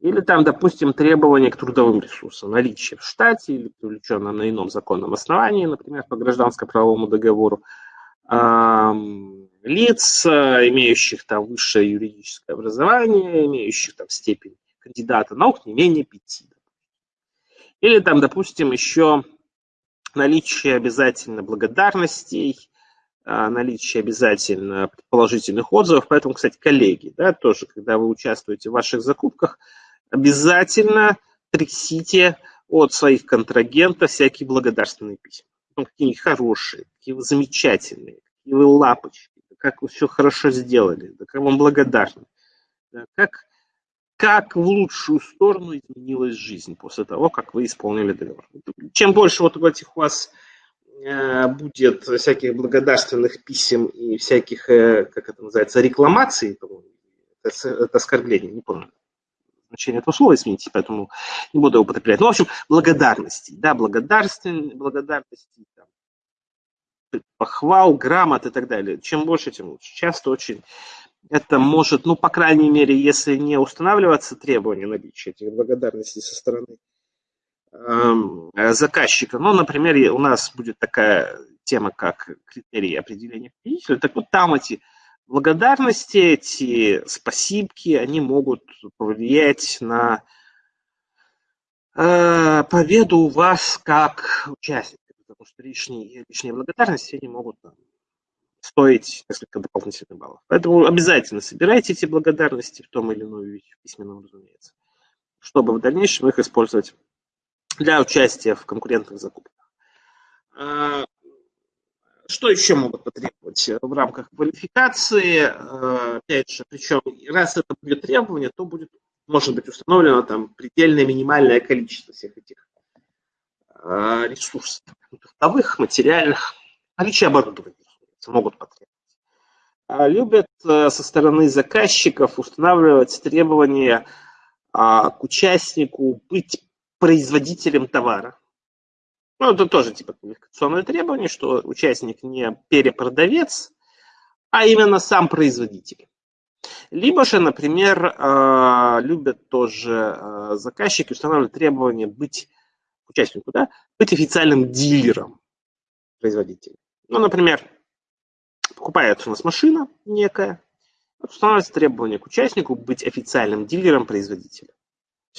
Или там, допустим, требования к трудовым ресурсам, наличие в штате или привлеченном на ином законном основании, например, по гражданско-правовому договору, лиц, имеющих там высшее юридическое образование, имеющих там степень кандидата наук не менее пяти. Или там, допустим, еще наличие обязательно благодарностей, а, наличие обязательно положительных отзывов. Поэтому, кстати, коллеги, да, тоже, когда вы участвуете в ваших закупках, обязательно трясите от своих контрагентов всякие благодарственные письма. Ну, какие хорошие, какие вы замечательные, какие вы лапочки, как вы все хорошо сделали, как вам благодарны, да, как, как в лучшую сторону изменилась жизнь после того, как вы исполнили договор. Чем больше вот этих у вас э, будет всяких благодарственных писем и всяких, э, как это называется, рекламаций, это, это оскорбление, не помню значение этого слова, извините, поэтому не буду его употреблять. Ну, в общем, благодарности, да, благодарности, благодарности, там, похвал, грамот и так далее. Чем больше, тем лучше. Часто очень это может, ну, по крайней мере, если не устанавливаться требования наличия этих благодарностей со стороны э, заказчика, ну, например, у нас будет такая тема, как критерии определения победителя, так вот там эти благодарности, эти спасибки, они могут повлиять на э, победу вас как участника, потому что лишние, лишние благодарности они могут стоить несколько дополнительных баллов. Поэтому обязательно собирайте эти благодарности в том или ином виде, в письменном, разумеется, чтобы в дальнейшем их использовать для участия в конкурентных закупках. Что еще могут потребовать в рамках квалификации? Э, опять же, причем раз это будет требование, то будет, может быть установлено там предельное минимальное количество всех этих э, ресурсов, трудовых, материальных, наличие оборудования могут потребовать. Любят э, со стороны заказчиков устанавливать требования а, к участнику быть производителем товара. Ну, это тоже типа квалификационное требование, что участник не перепродавец, а именно сам производитель. Либо же, например, а, любят тоже а, заказчики устанавливать требование быть участнику, да, быть официальным дилером производителя. Ну, например, покупается у нас машина некая, устанавливается требование к участнику быть официальным дилером производителя.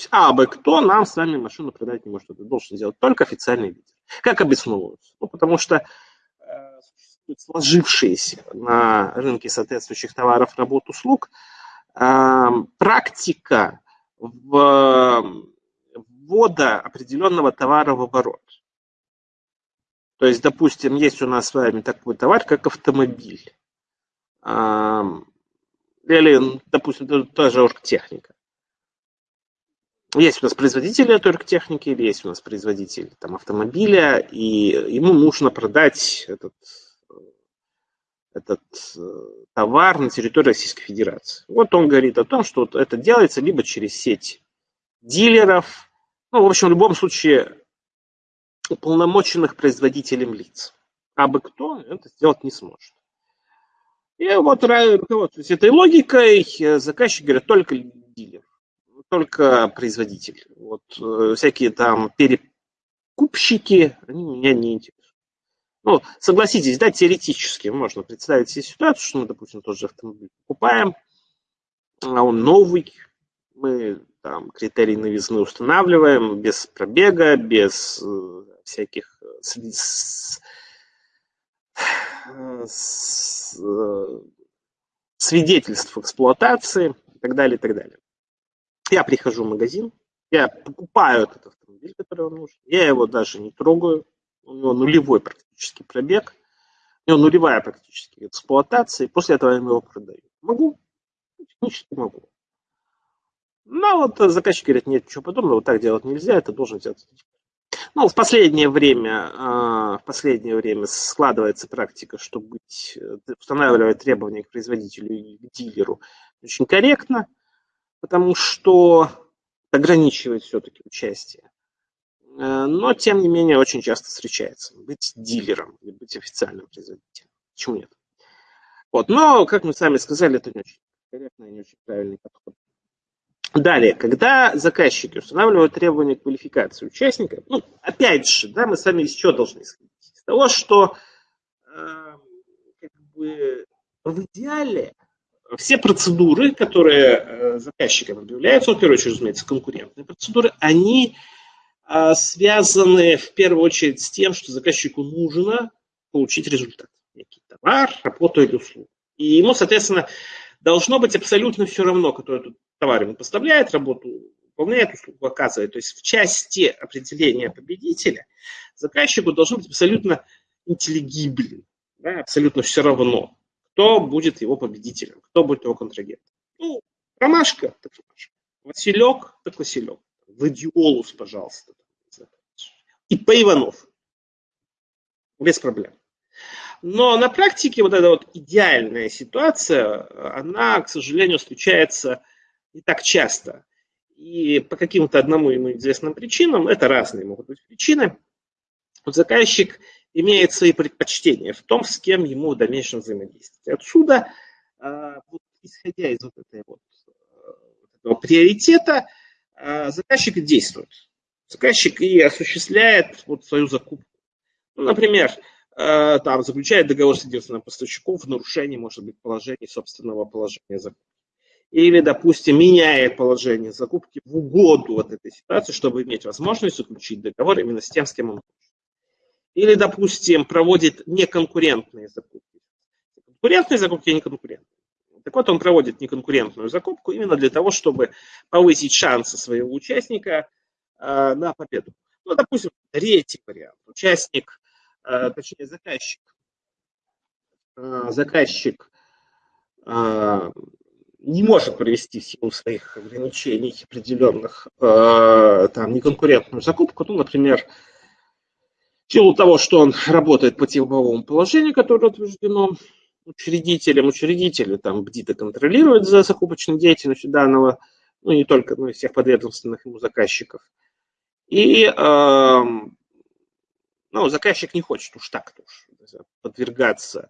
А бы кто нам с вами машину продать не может. Это должен сделать только официальный лидер. Как обосновываются? Ну, потому что э, сложившиеся на рынке соответствующих товаров, работ, услуг э, практика в, ввода определенного товара в оборот. То есть, допустим, есть у нас с вами такой товар, как автомобиль. Э, или, допустим, тоже оргтехника. Есть у нас производитель оргтехники, или есть у нас производитель там, автомобиля, и ему нужно продать этот, этот э, товар на территории Российской Федерации. Вот он говорит о том, что это делается либо через сеть дилеров, ну, в общем, в любом случае, уполномоченных производителем лиц. А бы кто это сделать не сможет. И вот руководствуясь этой логикой, э, заказчик говорит, только дилер только производитель. Вот э, всякие там перекупщики, они меня не интересуют. Ну, согласитесь, да, теоретически можно представить себе ситуацию, что мы, допустим, тот же автомобиль покупаем, а он новый, мы там критерий новизны устанавливаем без пробега, без э, всяких с, с, с, э, свидетельств эксплуатации и так далее, и так далее. Я прихожу в магазин, я покупаю этот автомобиль, который вам нужен, я его даже не трогаю, у него нулевой практически пробег, у него нулевая практически эксплуатация, и после этого я его продаю. Могу? Технически могу. Но вот заказчик говорит, нет, ничего подобного, вот так делать нельзя, это должен делать. Ну, в последнее время, а, в последнее время складывается практика, что быть, э, устанавливать требования к производителю и к дилеру очень корректно – потому что ограничивает все-таки участие. Э, но, тем не менее, очень часто встречается. Быть дилером или быть официальным производителем. Почему нет? Вот. Но, как мы сами сказали, это не очень корректный, не очень правильный подход. Далее, когда заказчики устанавливают требования квалификации участника, ну, опять же, да, мы сами из чего должны исходить? Из того, что э, как бы в идеале все процедуры, которые э, заказчикам объявляются, в первую очередь, разумеется, конкурентные процедуры, они э, связаны в первую очередь с тем, что заказчику нужно получить результат. Некий товар, работу или услугу. И ему, соответственно, должно быть абсолютно все равно, кто этот товар ему поставляет, работу выполняет, услугу оказывает. То есть в части определения победителя заказчику должно быть абсолютно интеллигиблен, да, абсолютно все равно, кто будет его победителем, кто будет его контрагентом. Ну, ромашка, так ромашка. Василек, так Василек. Владиолус, пожалуйста. И по Иванов. Без проблем. Но на практике вот эта вот идеальная ситуация, она, к сожалению, встречается не так часто. И по каким-то одному ему известным причинам, это разные могут быть причины, вот заказчик имеет свои предпочтения в том, с кем ему в дальнейшем взаимодействовать. Отсюда, а, вот, исходя из вот, этой вот, вот этого приоритета, а, заказчик действует. Заказчик и осуществляет вот свою закупку. Ну, например, а, там, заключает договор с единственным поставщиком в нарушении, может быть, положения собственного положения закупки или, допустим, меняет положение закупки в угоду вот этой ситуации, чтобы иметь возможность заключить договор именно с тем, с кем он хочет. Или, допустим, проводит неконкурентные закупки. Конкурентные закупки и неконкурентные. Так вот, он проводит неконкурентную закупку именно для того, чтобы повысить шансы своего участника э, на победу. Ну, допустим, третий вариант. Участник, э, точнее, заказчик, э, заказчик э, не может провести в силу своих ограничений определенных э, там неконкурентную закупку, ну, например, силу того, что он работает по типовому положению, которое утверждено учредителем, учредители там бдито контролируют за закупочной деятельностью данного, ну, не только, но и всех подведомственных ему заказчиков. И э, ну, заказчик не хочет уж так-то уж подвергаться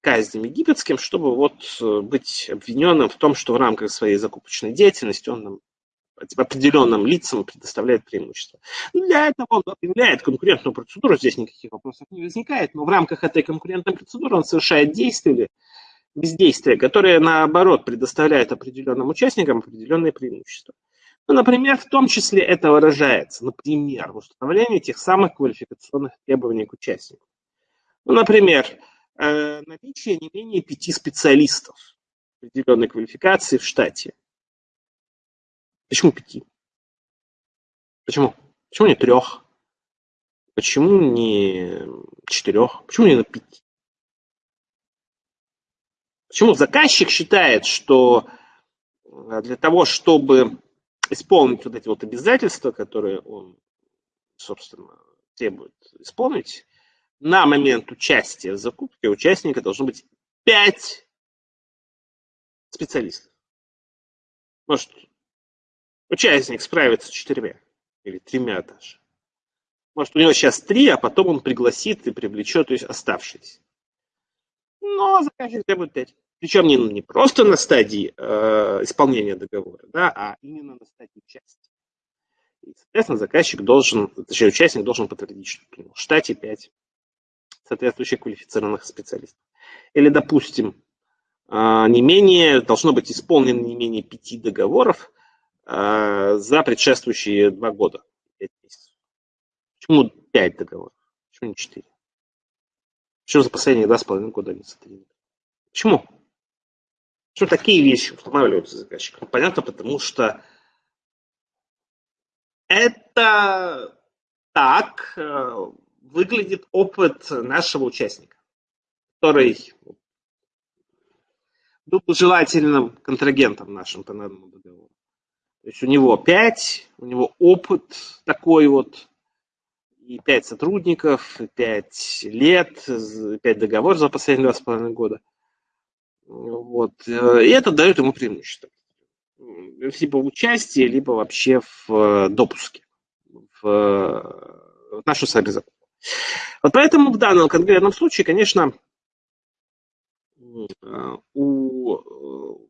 казням египетским, чтобы вот э, быть обвиненным в том, что в рамках своей закупочной деятельности он определенным лицам предоставляет преимущество. Для этого он объявляет конкурентную процедуру, здесь никаких вопросов не возникает, но в рамках этой конкурентной процедуры он совершает действия или бездействия, которые, наоборот, предоставляют определенным участникам определенные преимущества. Ну, например, в том числе это выражается, например, в установлении тех самых квалификационных требований к участнику. Ну, например, Э, наличие не менее пяти специалистов определенной квалификации в штате. Почему пяти? Почему? Почему не трех? Почему не четырех? Почему не на пяти? Почему заказчик считает, что э, для того, чтобы исполнить вот эти вот обязательства, которые он, собственно, требует исполнить, на момент участия в закупке участника должно быть 5 специалистов. Может, участник справится с четырьмя или тремя даже. Может, у него сейчас три, а потом он пригласит и привлечет то есть оставшиеся. Но заказчик требует пять. Причем не, не просто на стадии э, исполнения договора, да, а именно на стадии участия. И, соответственно, заказчик должен, точнее, участник должен подтвердить, что в штате 5 соответствующих квалифицированных специалистов. Или, допустим, а, не менее, должно быть исполнено не менее пяти договоров за предшествующие два года. Почему пять договоров? Почему не четыре? Почему за последние два с половиной года не сотрудничают? Почему? Почему такие вещи устанавливаются заказчиком? Понятно, потому что это так э, выглядит опыт нашего участника, который был желательным контрагентом нашим по данному договору. То есть у него пять, у него опыт такой вот, и пять сотрудников, и пять лет, пять договоров за последние два с половиной года. Вот. И это дает ему преимущество. либо в участии, либо вообще в допуске в, в нашу сайберзакупку. Вот поэтому в данном конкретном случае, конечно, у,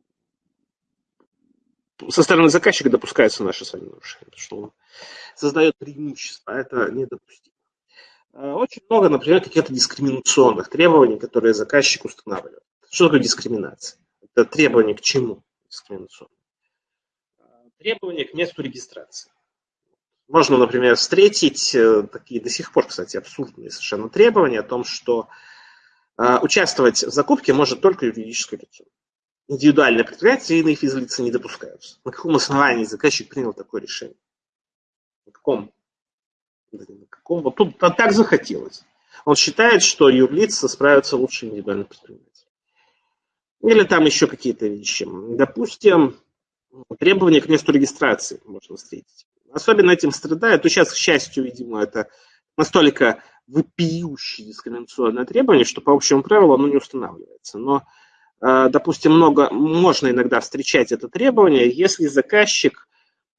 со стороны заказчика допускается наше с вами нарушение, потому что он создает преимущество, а это недопустимо. А, очень много, например, каких-то дискриминационных требований, которые заказчик устанавливает. Что такое дискриминация? Это требование к чему дискриминационное? Требование к месту регистрации. Можно, например, встретить э, такие до сих пор, кстати, абсурдные совершенно требования о том, что э, участвовать в закупке может только юридическое лицо. Индивидуальные предприятия и иные физлица не допускаются. На каком основании заказчик принял такое решение? На каком? На каком? Вот тут так захотелось. Он считает, что юрлица справятся лучше индивидуальных предприятий. Или там еще какие-то вещи. Допустим, требования к месту регистрации можно встретить. Особенно этим страдает, то сейчас, к счастью, видимо, это настолько вопиющее дискриминационное требование, что по общему правилу оно не устанавливается. Но, допустим, много, можно иногда встречать это требование, если заказчик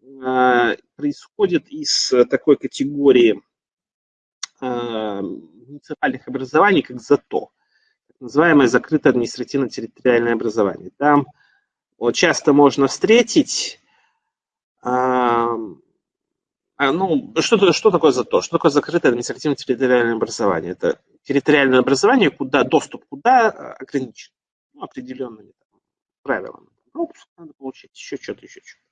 э, происходит из такой категории э, муниципальных образований, как ЗАТО называемое закрытое административно-территориальное образование. Там часто можно встретить, а, а, ну, что, что такое ЗАТО? Что такое закрытое административно-территориальное образование? Это территориальное образование, куда доступ куда ограничен ну, определенными там, правилами. Пропуск надо получить, еще что-то, еще что-то.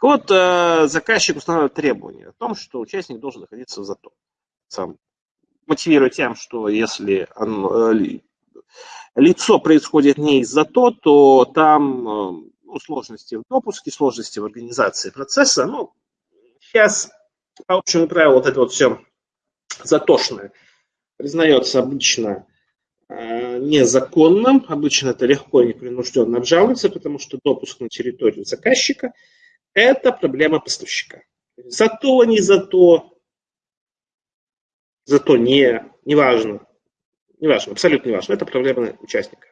Вот э, заказчик устанавливает требования о том, что участник должен находиться в ЗАТО. Сам мотивируя тем, что если он, э, лицо происходит не из-за то, то там ну, сложности в допуске, сложности в организации процесса. Ну, сейчас по общему правилу вот это вот все затошное признается обычно э, незаконным, обычно это легко и непринужденно обжалуется, потому что допуск на территорию заказчика – это проблема поставщика. Зато, не зато, зато не, неважно, Неважно, абсолютно неважно. Это проблема участника.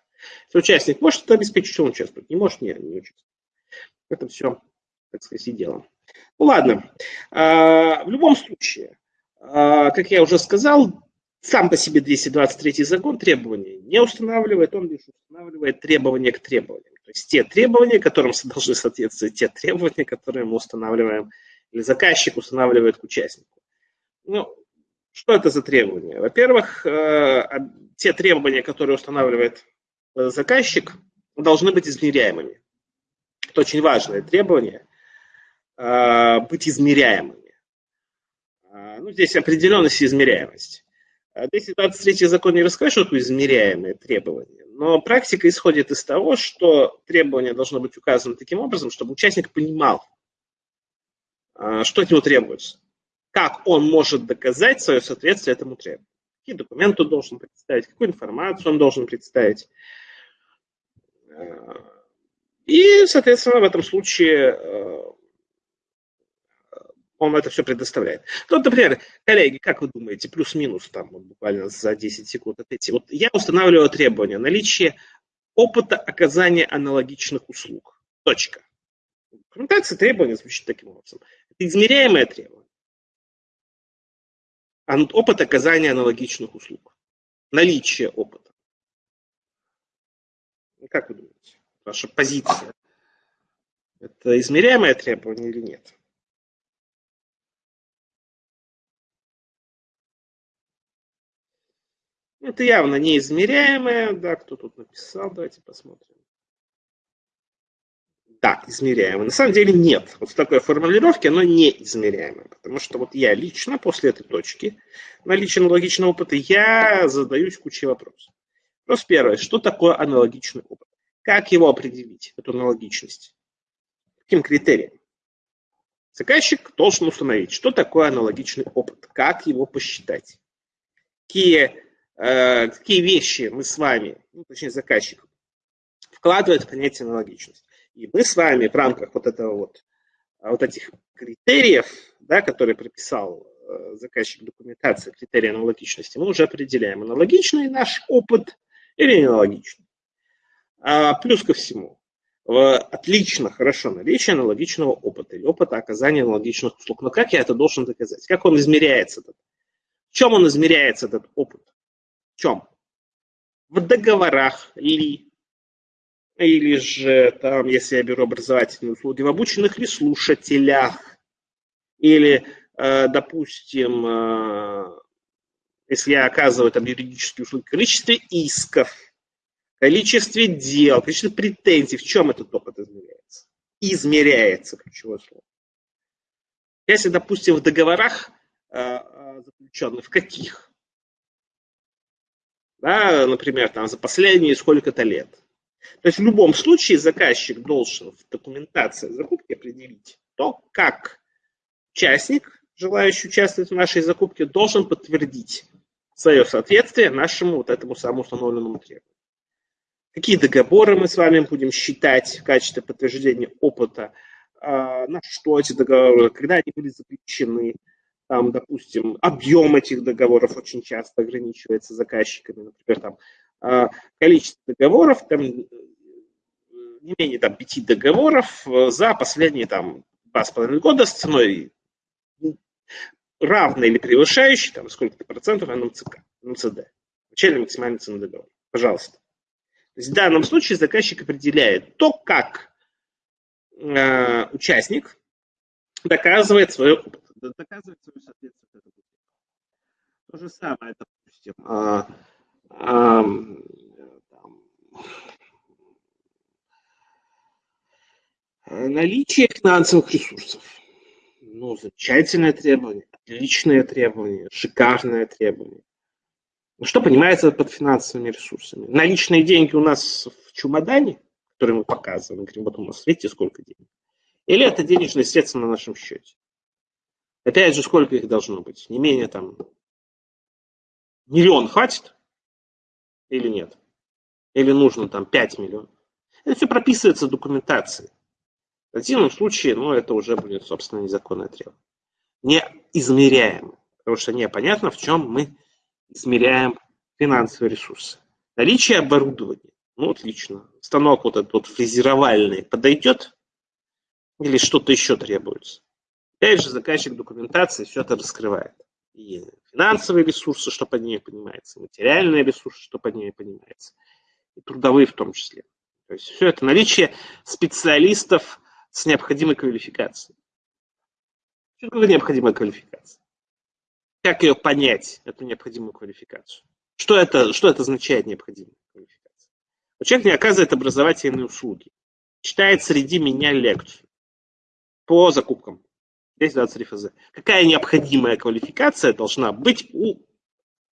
Если участник может это обеспечить, он участвует. Не может, не, не участвует. Это все, так сказать, и дело. Ну ладно. А, в любом случае, а, как я уже сказал, сам по себе 223 закон требования не устанавливает, он лишь устанавливает требования к требованиям. То есть те требования, которым должны соответствовать те требования, которые мы устанавливаем, или заказчик устанавливает к участнику. Ну, что это за требования? Во-первых, э, те требования, которые устанавливает э, заказчик, должны быть измеряемыми. Это очень важное требование э, быть измеряемыми. Ну, здесь определенность и измеряемость. 223 закон не расскажет, что измеряемые требования, но практика исходит из того, что требование должно быть указано таким образом, чтобы участник понимал, что от него требуется как он может доказать свое соответствие этому требованию. Какие документы он должен представить, какую информацию он должен представить. И, соответственно, в этом случае он это все предоставляет. Ну, вот, например, коллеги, как вы думаете, плюс-минус там вот, буквально за 10 секунд отойти. Вот я устанавливаю требования наличие опыта оказания аналогичных услуг. Точка. Документация требования звучит таким образом. Это измеряемое требование опыт оказания аналогичных услуг. Наличие опыта. Ну, как вы думаете, ваша позиция? Это измеряемое требование или нет? Это явно неизмеряемое. Да, кто тут написал? Давайте посмотрим. Да, измеряемо. На самом деле нет. Вот в такой формулировке оно не измеряемо. Потому что вот я лично после этой точки наличия аналогичного опыта, я задаюсь кучей вопросов. Вопрос первый. Что такое аналогичный опыт? Как его определить, эту аналогичность? Каким критерием? Заказчик должен установить, что такое аналогичный опыт, как его посчитать, какие, какие вещи мы с вами, ну, точнее заказчик, вкладывает в понятие аналогичность. И мы с вами в рамках вот этого вот, а, вот этих критериев, да, которые прописал э, заказчик документации, критерии аналогичности, мы уже определяем, аналогичный наш опыт или неаналогичный. А, плюс ко всему, отлично, хорошо наличие аналогичного опыта или опыта оказания аналогичных услуг. Но как я это должен доказать? Как он измеряется? Этот? В чем он измеряется, этот опыт? Чем? В договорах ли? Или же, там, если я беру образовательные услуги, в обученных ли слушателях? Или, э, допустим, э, если я оказываю там юридические услуги, количестве исков, количестве дел, количестве претензий, в чем этот опыт измеряется? Измеряется, ключевое слово. Если, допустим, в договорах э, заключенных, в каких? Да, например, там за последние сколько-то лет. То есть в любом случае заказчик должен в документации закупки определить то, как участник, желающий участвовать в нашей закупке, должен подтвердить свое соответствие нашему вот этому самому установленному требованию. Какие договоры мы с вами будем считать в качестве подтверждения опыта, а, на что эти договоры, когда они были заключены, там, допустим, объем этих договоров очень часто ограничивается заказчиками, например, там, а, количество договоров, там, не менее там, пяти договоров за последние там, два с половиной года с ценой равной или превышающей там, сколько-то процентов НМЦК, НМЦД, начальной максимальной цены договора. Пожалуйста. То есть в данном случае заказчик определяет то, как э, участник доказывает свое, доказывает свою соответствие этому. То же самое, допустим, э, э, там, наличие финансовых ресурсов. Ну, замечательное требование, отличное требование, шикарное требование. Ну, что понимается под финансовыми ресурсами? Наличные деньги у нас в чемодане, который мы показываем, говорим, вот у нас, видите, сколько денег. Или это денежные средства на нашем счете. Опять же, сколько их должно быть? Не менее там миллион хватит или нет? Или нужно там 5 миллионов? Это все прописывается в документации. В противном случае, ну, это уже будет, собственно, незаконное требование. Не измеряемо, потому что непонятно, в чем мы измеряем финансовые ресурсы. Наличие оборудования. Ну, отлично. Станок вот этот вот фрезеровальный подойдет? Или что-то еще требуется? Опять же, заказчик документации все это раскрывает. И финансовые ресурсы, что под ней понимается, материальные ресурсы, что под ней понимается, и трудовые в том числе. То есть все это наличие специалистов с необходимой квалификацией. Что такое необходимая квалификация? Как ее понять, эту необходимую квалификацию? Что это, что это означает необходимая квалификация? Человек не оказывает образовательные услуги. Читает среди меня лекцию по закупкам. 1023 ФЗ. Какая необходимая квалификация должна быть у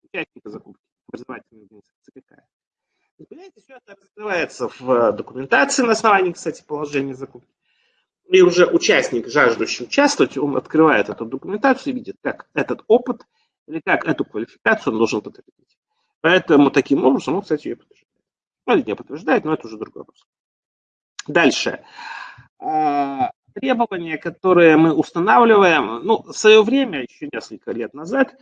участника закупки? Образовательной организации какая? Понимаете, все это раскрывается в документации на основании, кстати, положения закупки и уже участник, жаждущий участвовать, он открывает эту документацию и видит, как этот опыт или как эту квалификацию он должен подтвердить. Поэтому таким образом он, кстати, ее подтверждает. Ну, или не подтверждает, но это уже другой вопрос. Дальше. Требования, которые мы устанавливаем, ну, в свое время, еще несколько лет назад,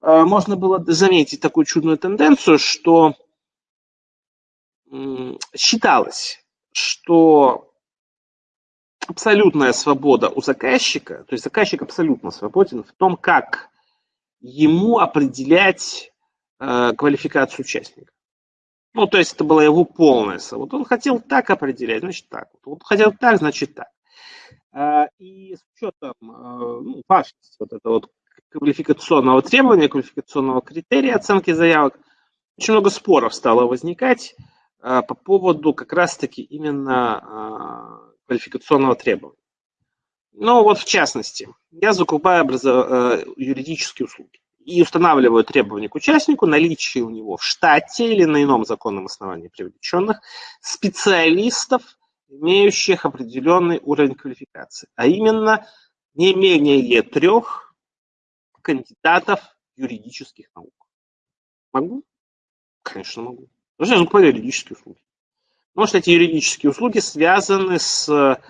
а, можно было заметить такую чудную тенденцию, что считалось, что абсолютная свобода у заказчика, то есть заказчик абсолютно свободен в том, как ему определять э, квалификацию участника. Ну, то есть это была его полная свобода. Он хотел так определять, значит так. Он хотел так, значит так. Э, и с учетом э, ну, важности вот этого вот квалификационного требования, квалификационного критерия оценки заявок, очень много споров стало возникать э, по поводу как раз-таки именно квалификационного требования. Ну вот в частности, я закупаю образов... Юридические услуги и устанавливаю требования к участнику наличие у него в штате или на ином законном основании привлеченных специалистов, имеющих определенный уровень квалификации, а именно не менее трех кандидатов юридических наук. Могу? Конечно, могу. Потому я закупаю юридические услуги. Потому что эти юридические услуги связаны с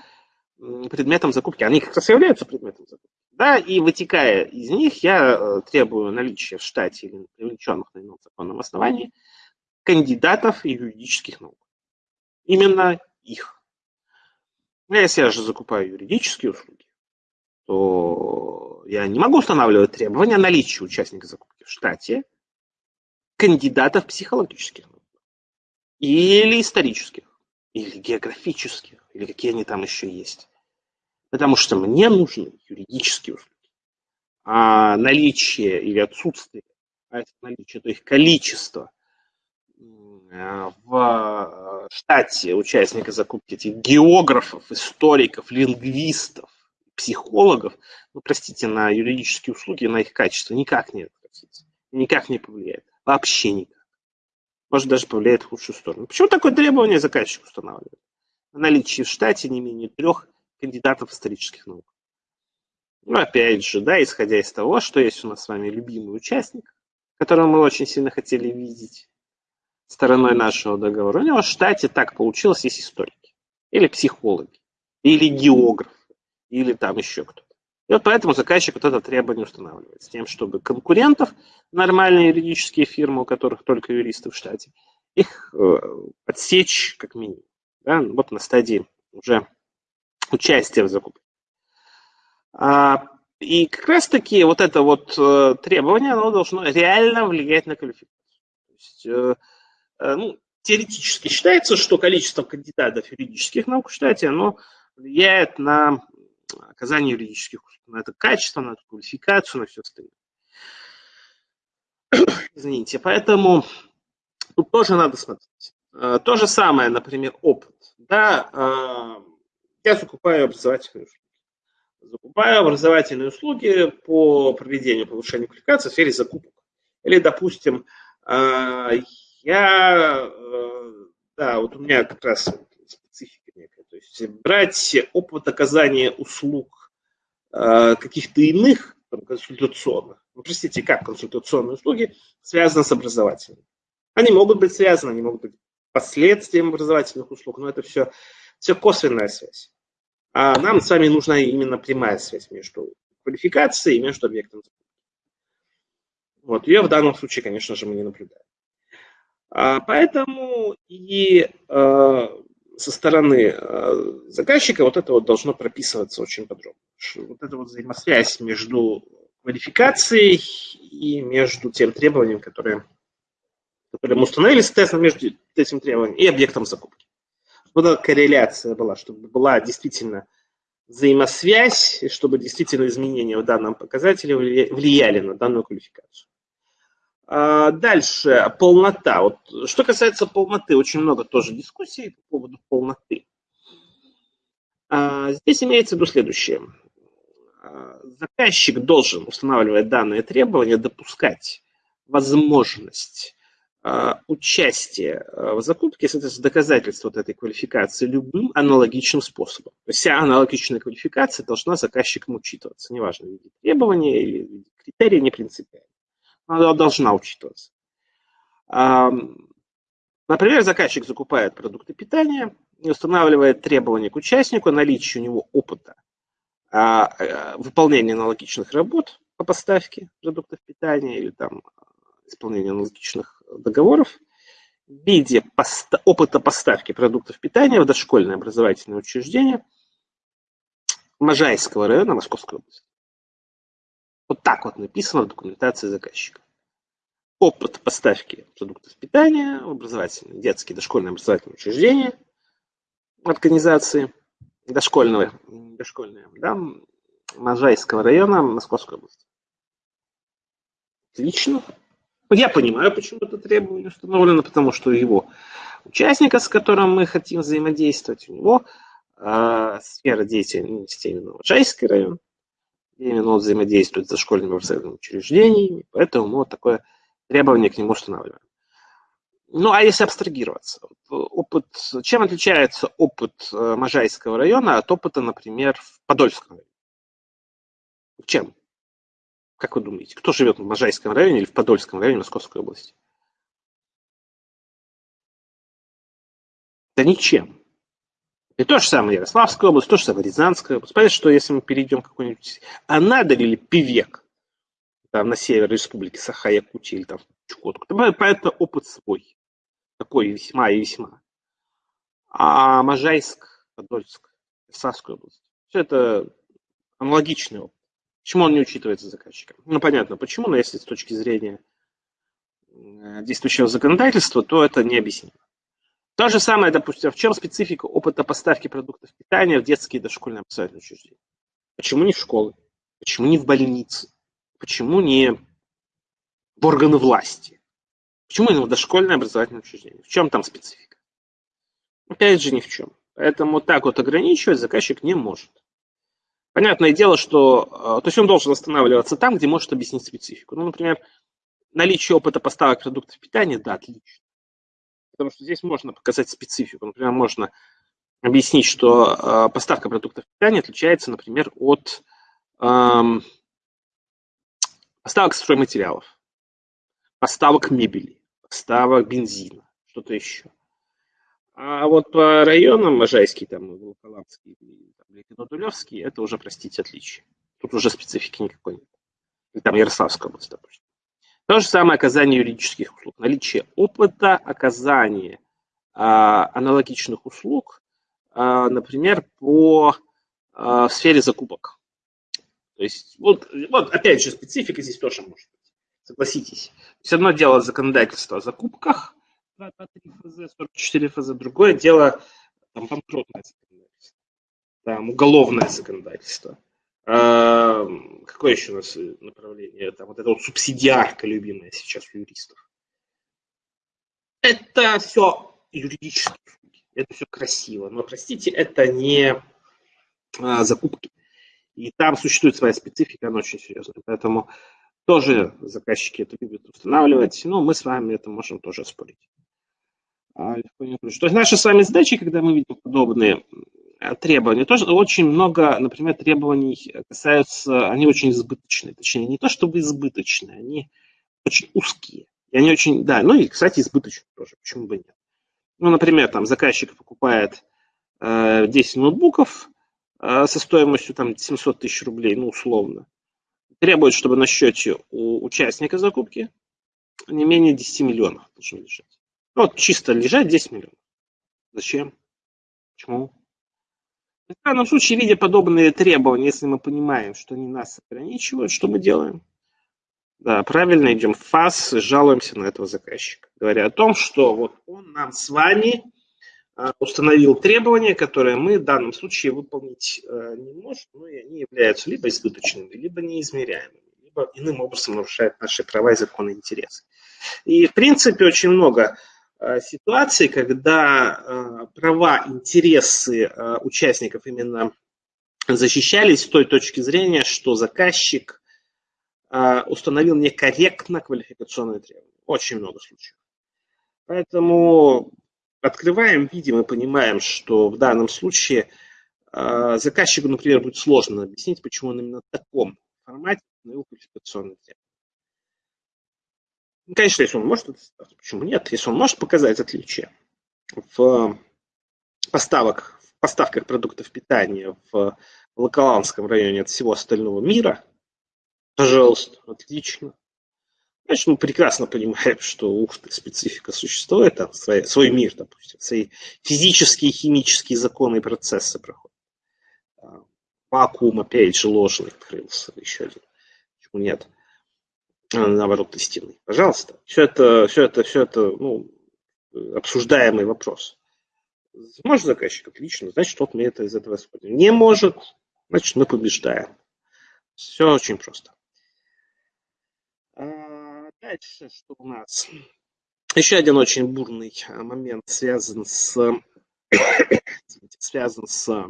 предметом закупки. Они как раз являются предметом закупки. Да, и вытекая из них, я э, требую наличия в штате или привлеченных на ином законном основании кандидатов юридических наук. Именно их. Ну, если я же закупаю юридические услуги, то я не могу устанавливать требования наличия участника закупки в штате кандидатов психологических или исторических, или географических, или какие они там еще есть. Потому что мне нужны юридические услуги. А наличие или отсутствие, а это наличие, то их количество в э, штате участника закупки этих географов, историков, лингвистов, психологов, ну, простите, на юридические услуги, на их качество никак не отразится, никак не повлияет, вообще никак. Может, даже повлияет в худшую сторону. Почему такое требование заказчик устанавливает? Наличие в штате не менее трех кандидатов исторических наук. Ну, опять же, да, исходя из того, что есть у нас с вами любимый участник, которого мы очень сильно хотели видеть, стороной нашего договора. У него в штате так получилось, есть историки, или психологи, или географы, или там еще кто-то. И вот поэтому заказчик вот это требование устанавливает, с тем, чтобы конкурентов, нормальные юридические фирмы, у которых только юристы в штате, их э, отсечь как минимум. Да? Вот на стадии уже участия в закупке. А, и как раз таки вот это вот э, требование, оно должно реально влиять на квалификацию. То есть, Э, ну, теоретически считается, что количество кандидатов юридических наук в штате, оно влияет на оказание юридических услуг, на это качество, на эту квалификацию, на все остальное. Извините, поэтому тут тоже надо смотреть. Э, то же самое, например, опыт. Да, э, я закупаю образовательные услуги. Закупаю образовательные услуги по проведению повышения квалификации в сфере закупок. Или, допустим, я, э, да, вот у меня как раз специфика некая. То есть брать опыт оказания услуг э, каких-то иных, там, консультационных, ну, простите, как консультационные услуги, связаны с образовательными. Они могут быть связаны, они могут быть последствием образовательных услуг, но это все, все косвенная связь. А нам с вами нужна именно прямая связь между квалификацией и между объектом. Вот, ее в данном случае, конечно же, мы не наблюдаем. А, поэтому и э, со стороны э, заказчика вот это вот должно прописываться очень подробно. Вот эта вот взаимосвязь между квалификацией и между тем требованием, которое, которое мы установили, соответственно, между этим требованием и объектом закупки. Вот эта корреляция была, чтобы была действительно взаимосвязь, и чтобы действительно изменения в данном показателе влияли на данную квалификацию. А, дальше, полнота. Вот, что касается полноты, очень много тоже дискуссий по поводу полноты. А, здесь имеется в виду следующее. А, заказчик должен, устанавливая данные требования, допускать возможность участия в закупке, соответственно, доказательства вот этой квалификации любым аналогичным способом. Вся аналогичная квалификация должна заказчиком учитываться, неважно, в виде требования или в виде критерия, не принципиально она должна учитываться. Например, заказчик закупает продукты питания и устанавливает требования к участнику, наличие у него опыта а, э, выполнения аналогичных работ по поставке продуктов питания или там исполнения аналогичных договоров в виде поста опыта поставки продуктов питания в дошкольное образовательное учреждение Можайского района Московской области. Вот так вот написано в документации заказчика. Опыт поставки продуктов питания в образовательные, детские, дошкольные образовательные учреждения, организации дошкольного, дошкольные, да, Можайского района Московской области. Отлично. Я понимаю, почему это требование установлено, потому что его участника, с которым мы хотим взаимодействовать, у него э, сфера деятельности именно Можайский район, именно он взаимодействует с дошкольными образовательными учреждениями, поэтому мы вот такое требование к нему устанавливаем. Ну, а если абстрагироваться, опыт, чем отличается опыт э, Можайского района от опыта, например, в Подольском районе? Чем? Как вы думаете, кто живет в Можайском районе или в Подольском районе Московской области? Да ничем. И то же самое Ярославская область, то же самое Рязанская область. Понятно, что если мы перейдем какой-нибудь Анадырь или Певек, там, на север республики Саха-Якутия или там Чукотку, то это опыт свой. Такой весьма и весьма. А Можайск, Подольск, Савскую область. Все это аналогичный опыт. Почему он не учитывается заказчиком? Ну, понятно, почему, но если с точки зрения э, действующего законодательства, то это не объяснимо. То же самое, допустим, в чем специфика опыта поставки продуктов питания в детские и дошкольные образовательные учреждения? Почему не в школы? Почему не в больницы? Почему не в органы власти? Почему именно в дошкольное образовательное учреждение? В чем там специфика? Опять же, ни в чем. Поэтому так вот ограничивать заказчик не может. Понятное дело, что э, то есть он должен останавливаться там, где может объяснить специфику. Ну, например, наличие опыта поставок продуктов питания, да, отлично. Потому что здесь можно показать специфику. Например, можно объяснить, что э, поставка продуктов питания отличается, например, от э, поставок стройматериалов, поставок мебели, поставок бензина, что-то еще. А вот по районам, Можайский, там, Волоколамский, Ликвидодулевский, это уже, простите, отличие. Тут уже специфики никакой нет. Или там Ярославская область, допустим. То же самое оказание юридических услуг. Наличие опыта оказания а, аналогичных услуг, а, например, по а, сфере закупок. То есть, вот, вот опять же, специфика здесь тоже может быть. Согласитесь. Все одно дело законодательства о закупках, 223 ФЗ, 44 ФЗ. Другое дело там, банкротное законодательство, там, уголовное законодательство. А, какое еще у нас направление? Там, вот это вот субсидиарка любимая сейчас у юристов. Это все юридические услуги. Это все красиво. Но, простите, это не а, закупки. И там существует своя специфика, она очень серьезная. Поэтому тоже заказчики это любят устанавливать, но мы с вами это можем тоже спорить. А, То есть наша с вами задача, когда мы видим подобные э, требования, тоже очень много, например, требований касаются, они очень избыточные, точнее, не то чтобы избыточные, они очень узкие. И они очень, да, ну и, кстати, избыточные тоже, почему бы нет. Ну, например, там заказчик покупает э, 10 ноутбуков э, со стоимостью там 700 тысяч рублей, ну, условно. Требует, чтобы на счете у участника закупки не менее 10 миллионов должно лежать. Ну, вот чисто лежать 10 миллионов. Зачем? Почему? В данном случае, видя подобные требования, если мы понимаем, что они нас ограничивают, что мы делаем? Да, правильно идем в ФАС, жалуемся на этого заказчика, говоря о том, что вот он нам с вами а, установил требования, которые мы в данном случае выполнить а, не можем, но и они являются либо избыточными, либо неизмеряемыми, либо иным образом нарушают наши права и законы интересы. И, в принципе, очень много Э, ситуации, когда э, права, интересы э, участников именно защищались с той точки зрения, что заказчик установил некорректно квалификационные требования. Очень много случаев. Поэтому открываем, видим и понимаем, что в данном случае заказчику, например, будет сложно объяснить, почему он именно в таком формате установил квалификационные требования. Ну, конечно, если он может почему нет? Если он может показать отличие в поставок, в поставках продуктов питания в Локоландском районе от всего остального мира, пожалуйста, отлично. Значит, мы прекрасно понимаем, что ух ты, специфика существует, там свой, свой мир, допустим, свои физические, химические законы и процессы проходят. А, вакуум, опять же, ложный открылся, еще один. Почему нет? А, наоборот, истинный. Пожалуйста. Все это, все это, все это, ну, обсуждаемый вопрос. Может заказчик? Отлично. Значит, вот мы это из этого исходим. Не может, значит, мы побеждаем. Все очень просто. Дальше что у нас? Еще один очень бурный а, момент связан с связан с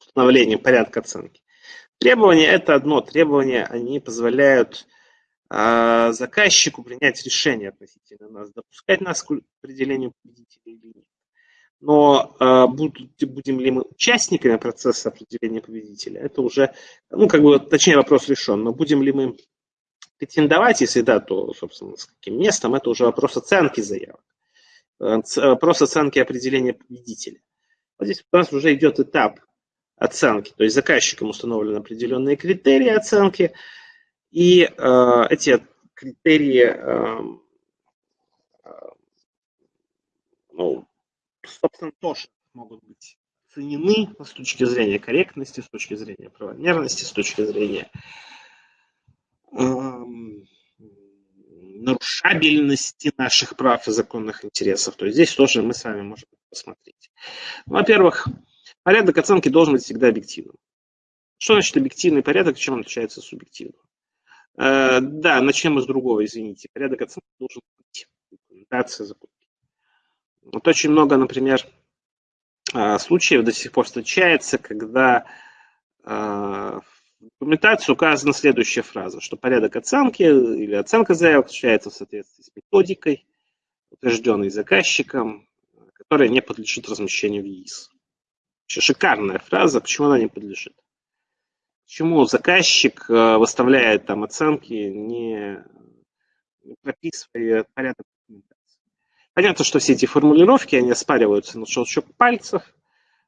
установлением порядка оценки. Требования – это одно. Требования, они позволяют э, заказчику принять решение относительно нас, допускать нас к определению победителя или нет. Но э, будут, будем ли мы участниками процесса определения победителя, это уже, ну, как бы, точнее, вопрос решен. Но будем ли мы претендовать, если да, то, собственно, с каким местом, это уже вопрос оценки заявок. Э, вопрос оценки определения победителя. Вот здесь у нас уже идет этап оценки. То есть заказчиком установлены определенные критерии оценки, и э, эти критерии, э, э, ну, собственно, тоже могут быть оценены с точки зрения корректности, с точки зрения правомерности, с точки зрения эм, нарушабельности наших прав и законных интересов. То есть здесь тоже мы с вами можем посмотреть. Во-первых, порядок оценки должен быть всегда объективным. Что значит объективный порядок, чем он отличается от субъективного? Э, да, начнем с другого, извините. Порядок оценки должен быть. Документация закупки. Вот очень много, например, э, случаев до сих пор встречается, когда э, в документации указана следующая фраза, что порядок оценки или оценка заявок осуществляется в соответствии с методикой, утвержденной заказчиком, которая не подлежит размещению в ЕИС. Шикарная фраза, почему она не подлежит? Почему заказчик э, выставляет там оценки, не прописывая порядок документации? Понятно, что все эти формулировки, они оспариваются на щелчок пальцев,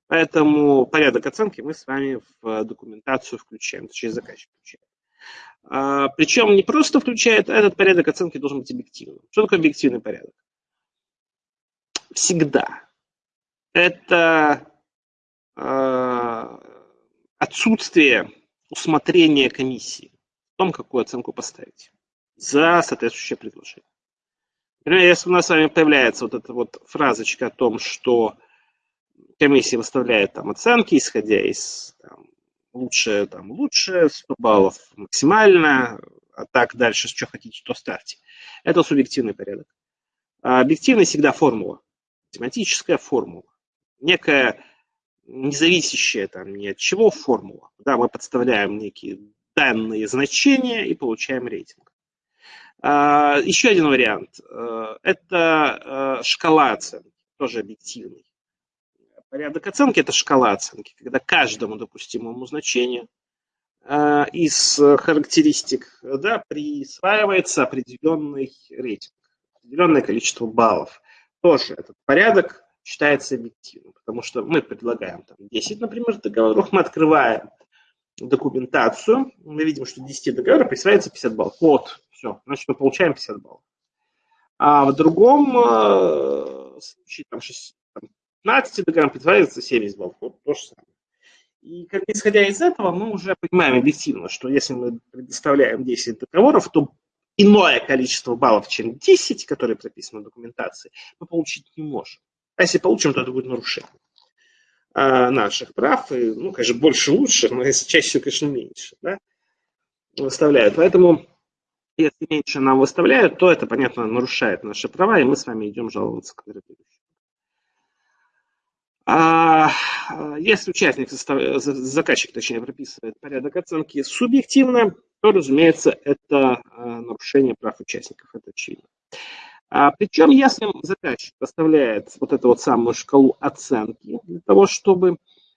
поэтому порядок оценки мы с вами в документацию включаем, точнее заказчик включает. А, причем не просто включает, а этот порядок оценки должен быть объективным. Что такое объективный порядок? Всегда. Это э, отсутствие усмотрение комиссии в том, какую оценку поставить за соответствующее предложение. Например, если у нас с вами появляется вот эта вот фразочка о том, что комиссия выставляет там оценки, исходя из там, лучше, там, лучше, 100 баллов максимально, а так дальше, что хотите, то ставьте. Это субъективный порядок. А объективный всегда формула, математическая формула. Некая независящая там ни от чего формула. Да, мы подставляем некие данные значения и получаем рейтинг. А, еще один вариант. Э, это э, шкала оценки, тоже объективный. Порядок оценки – это шкала оценки, когда каждому допустимому значению э, из характеристик да, присваивается определенный рейтинг, определенное количество баллов. Тоже этот порядок считается объективным, потому что мы предлагаем там, 10, например, договоров, мы открываем документацию, мы видим, что 10 договоров присваивается 50 баллов. Вот, все, значит, мы получаем 50 баллов. А в другом э, случае, там, 6, там, 15 договоров присваивается 70 баллов. Вот то же самое. И как исходя из этого, мы уже понимаем объективно, что если мы предоставляем 10 договоров, то иное количество баллов, чем 10, которые прописаны в документации, мы получить не можем. А если получим, то это будет нарушение а, наших прав. И, ну, конечно, больше лучше, но если чаще конечно, меньше. Да, выставляют. Поэтому, если меньше нам выставляют, то это, понятно, нарушает наши права, и мы с вами идем жаловаться к вероятности. А если участник, заказчик, точнее, прописывает порядок оценки субъективно, то, разумеется, это а, нарушение прав участников, это очевидно. А, причем, если заказчик поставляет вот эту вот самую шкалу оценки для того, чтобы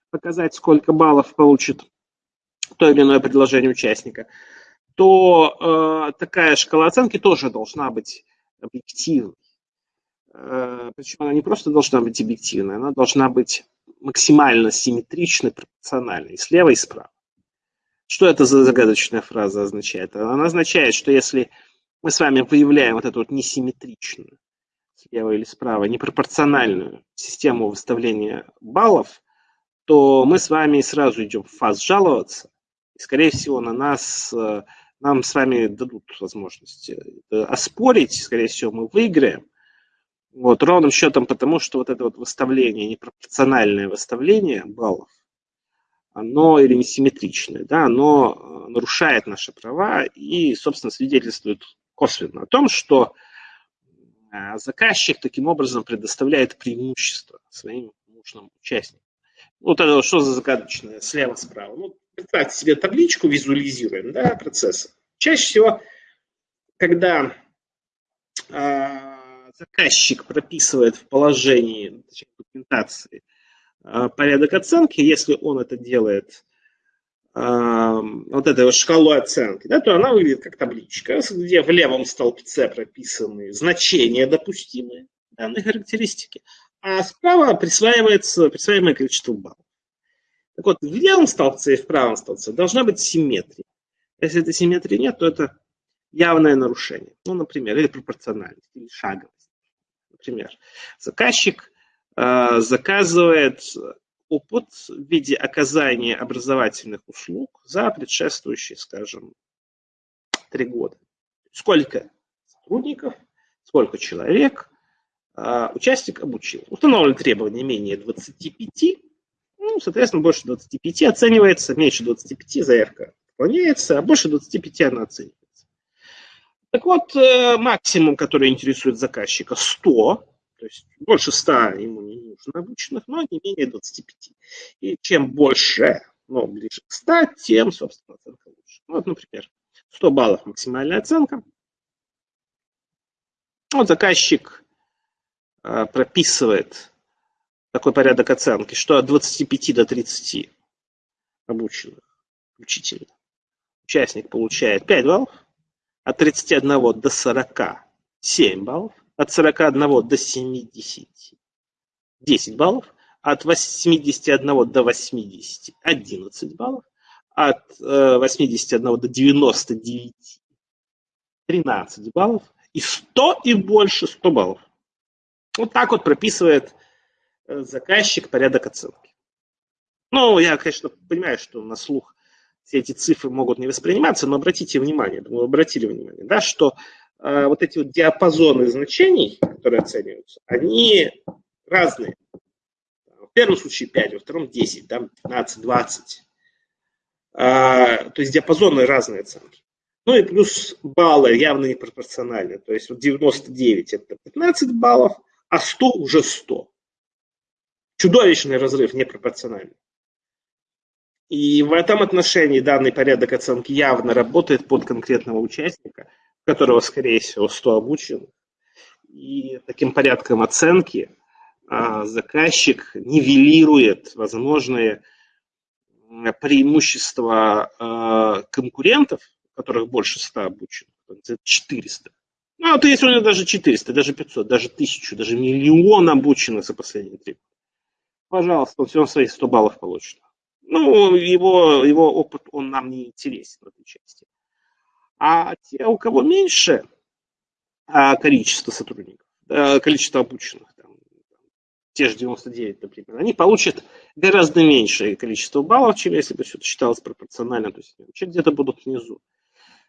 показать, сколько баллов получит то или иное предложение участника, то э, такая шкала оценки тоже должна быть объективной. Э, причем она не просто должна быть объективной, она должна быть максимально симметричной, пропорциональной, слева и справа. Что это за загадочная фраза означает? Она означает, что если мы с вами выявляем вот эту вот несимметричную, слева или справа, непропорциональную систему выставления баллов, то мы с вами сразу идем в фаз жаловаться, и, скорее всего, на нас, э, нам с вами дадут возможность э, оспорить, скорее всего, мы выиграем, вот, ровным счетом потому, что вот это вот выставление, непропорциональное выставление баллов, оно или несимметричное, да, оно э, нарушает наши права и, собственно, свидетельствует косвенно о том, что э, заказчик таким образом предоставляет преимущество своим нужным участникам. Вот это что за загадочное слева-справа? Ну, представьте себе табличку, визуализируем, да, процесса. Чаще всего, когда э, заказчик прописывает в положении точнее, документации э, порядок оценки, если он это делает вот этой вот шкалу оценки, да, то она выглядит как табличка, где в левом столбце прописаны значения допустимые данной характеристики, а справа присваивается присваиваемое количество баллов. Так вот, в левом столбце и в правом столбце должна быть симметрия. Если этой симметрии нет, то это явное нарушение. Ну, например, или пропорциональность, или шаговость. Например, заказчик э, заказывает опыт в виде оказания образовательных услуг за предшествующие, скажем, три года. Сколько сотрудников, сколько человек а, участник обучил. Установлены требования менее 25, ну, соответственно, больше 25 оценивается, меньше 25 заявка выполняется, а больше 25 она оценивается. Так вот, э, максимум, который интересует заказчика, 100, то есть больше 100 ему не нужно обученных, но не менее 25. И чем больше, ну, ближе к 100, тем, собственно, оценка лучше. Ну, вот, например, 100 баллов максимальная оценка. Вот заказчик э, прописывает такой порядок оценки, что от 25 до 30 обученных включительно участник получает 5 баллов, от 31 до 40 7 баллов, от 41 до 70 10 баллов, от 81 до 80 11 баллов, от 81 э, до 99 13 баллов, и 100 и больше 100 баллов. Вот так вот прописывает э, заказчик порядок оценки. Ну, я, конечно, понимаю, что на слух все эти цифры могут не восприниматься, но обратите внимание, думаю, обратили внимание, да, что вот эти вот диапазоны значений, которые оцениваются, они разные. В первом случае 5, во втором 10, там 15, 20. А, то есть диапазоны разные оценки. Ну и плюс баллы явно непропорциональны. То есть вот 99 это 15 баллов, а 100 уже 100. Чудовищный разрыв, непропорциональный. И в этом отношении данный порядок оценки явно работает под конкретного участника, которого, скорее всего, 100 обучен. И таким порядком оценки а, заказчик нивелирует возможные преимущества а, конкурентов, которых больше 100 обучен, 400. Ну, а то если у него даже 400, даже 500, даже 1000, даже миллион обученных за последние три года. Пожалуйста, он все равно свои 100 баллов получит. Ну, его, его опыт, он нам не интересен в этой части. А те, у кого меньше а, количество сотрудников, количество обученных, там, те же 99, например, они получат гораздо меньшее количество баллов, чем если бы все это считалось пропорционально, то есть где-то будут внизу.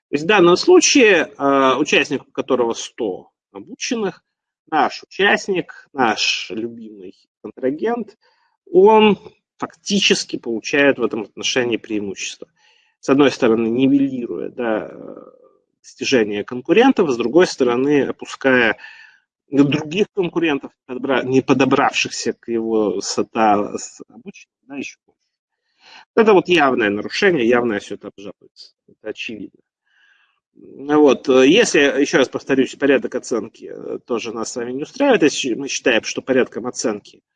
То есть в данном случае а, участник, у которого 100 обученных, наш участник, наш любимый контрагент, он фактически получает в этом отношении преимущество. С одной стороны, нивелируя да, достижения конкурентов, с другой стороны, опуская других конкурентов, не подобравшихся к его сота обучению, да, еще больше. Это вот явное нарушение, явное все это обжалуется. Это очевидно. Вот. Если, еще раз повторюсь, порядок оценки тоже нас с вами не устраивает, если мы считаем, что порядком оценки – Э,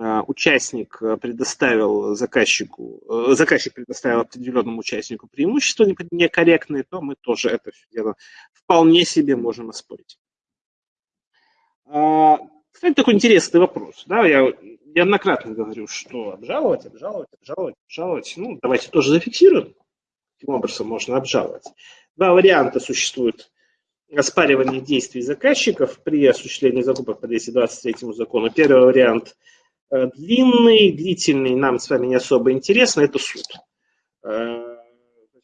участник э, предоставил заказчику, э, заказчик предоставил определенному участнику преимущество некорректное, то мы тоже это все дело вполне себе можем оспорить. А, кстати, такой интересный вопрос. Да, я неоднократно говорю, что обжаловать, обжаловать, обжаловать, обжаловать. Ну, давайте тоже зафиксируем, каким образом можно обжаловать. Два варианта существуют оспаривания действий заказчиков при осуществлении закупок по 223 закону. Первый вариант – Э, длинный, длительный, нам с вами не особо интересно, это суд. Э,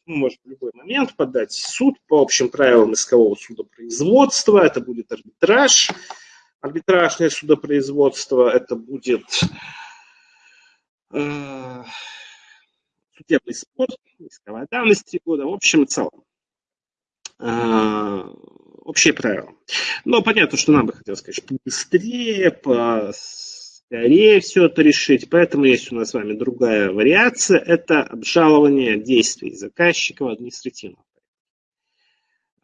мы можем в любой момент подать суд по общим правилам искового судопроизводства. Это будет арбитраж, арбитражное судопроизводство. Это будет э, судебный спор, исковая давность три года. В общем и целом, э, общие правила. Но понятно, что нам бы хотелось, конечно, побыстрее, по скорее все это решить. Поэтому есть у нас с вами другая вариация. Это обжалование действий заказчика в административном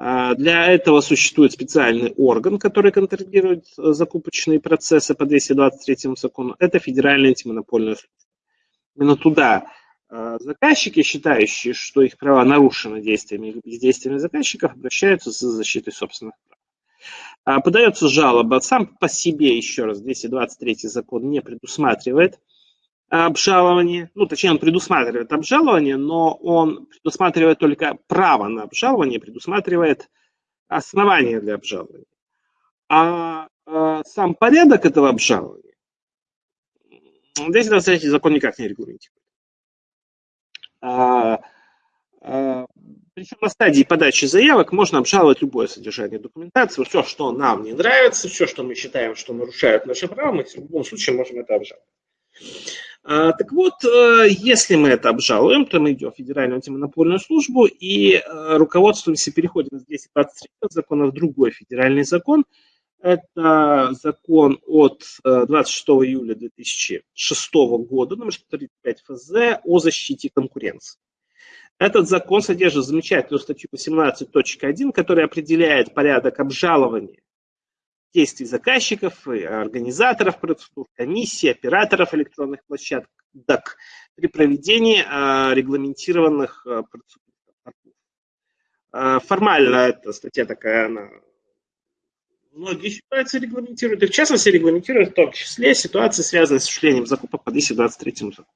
а, для этого существует специальный орган, который контролирует э, закупочные процессы по 223 закону. Это Федеральная антимонопольная служба. Именно туда э, заказчики, считающие, что их права нарушены действиями или заказчиков, обращаются за защитой собственных прав. А, подается жалоба. Сам по себе, еще раз, 223 закон не предусматривает обжалование, ну, точнее, он предусматривает обжалование, но он предусматривает только право на обжалование, предусматривает основания для обжалования. А, а сам порядок этого обжалования 223 закон никак не регламентирует. А, а, причем на стадии подачи заявок можно обжаловать любое содержание документации, все, что нам не нравится, все, что мы считаем, что нарушает наши права, мы в любом случае можем это обжаловать. А, так вот, э, если мы это обжалуем, то мы идем в Федеральную антимонопольную службу и э, руководствуемся переходим из 223 закона в другой федеральный закон. Это закон от 26 э, июля 2006 года, номер 135 ФЗ, о защите конкуренции. Этот закон содержит замечательную статью 18.1, которая определяет порядок обжалования действий заказчиков, организаторов процедур, комиссий, операторов электронных площадок при проведении а, регламентированных а, процедур. А, формально эта статья такая, она многие ситуации регламентирует, и в частности регламентирует в том числе ситуации, связанные с осуществлением закупок по 223 закону.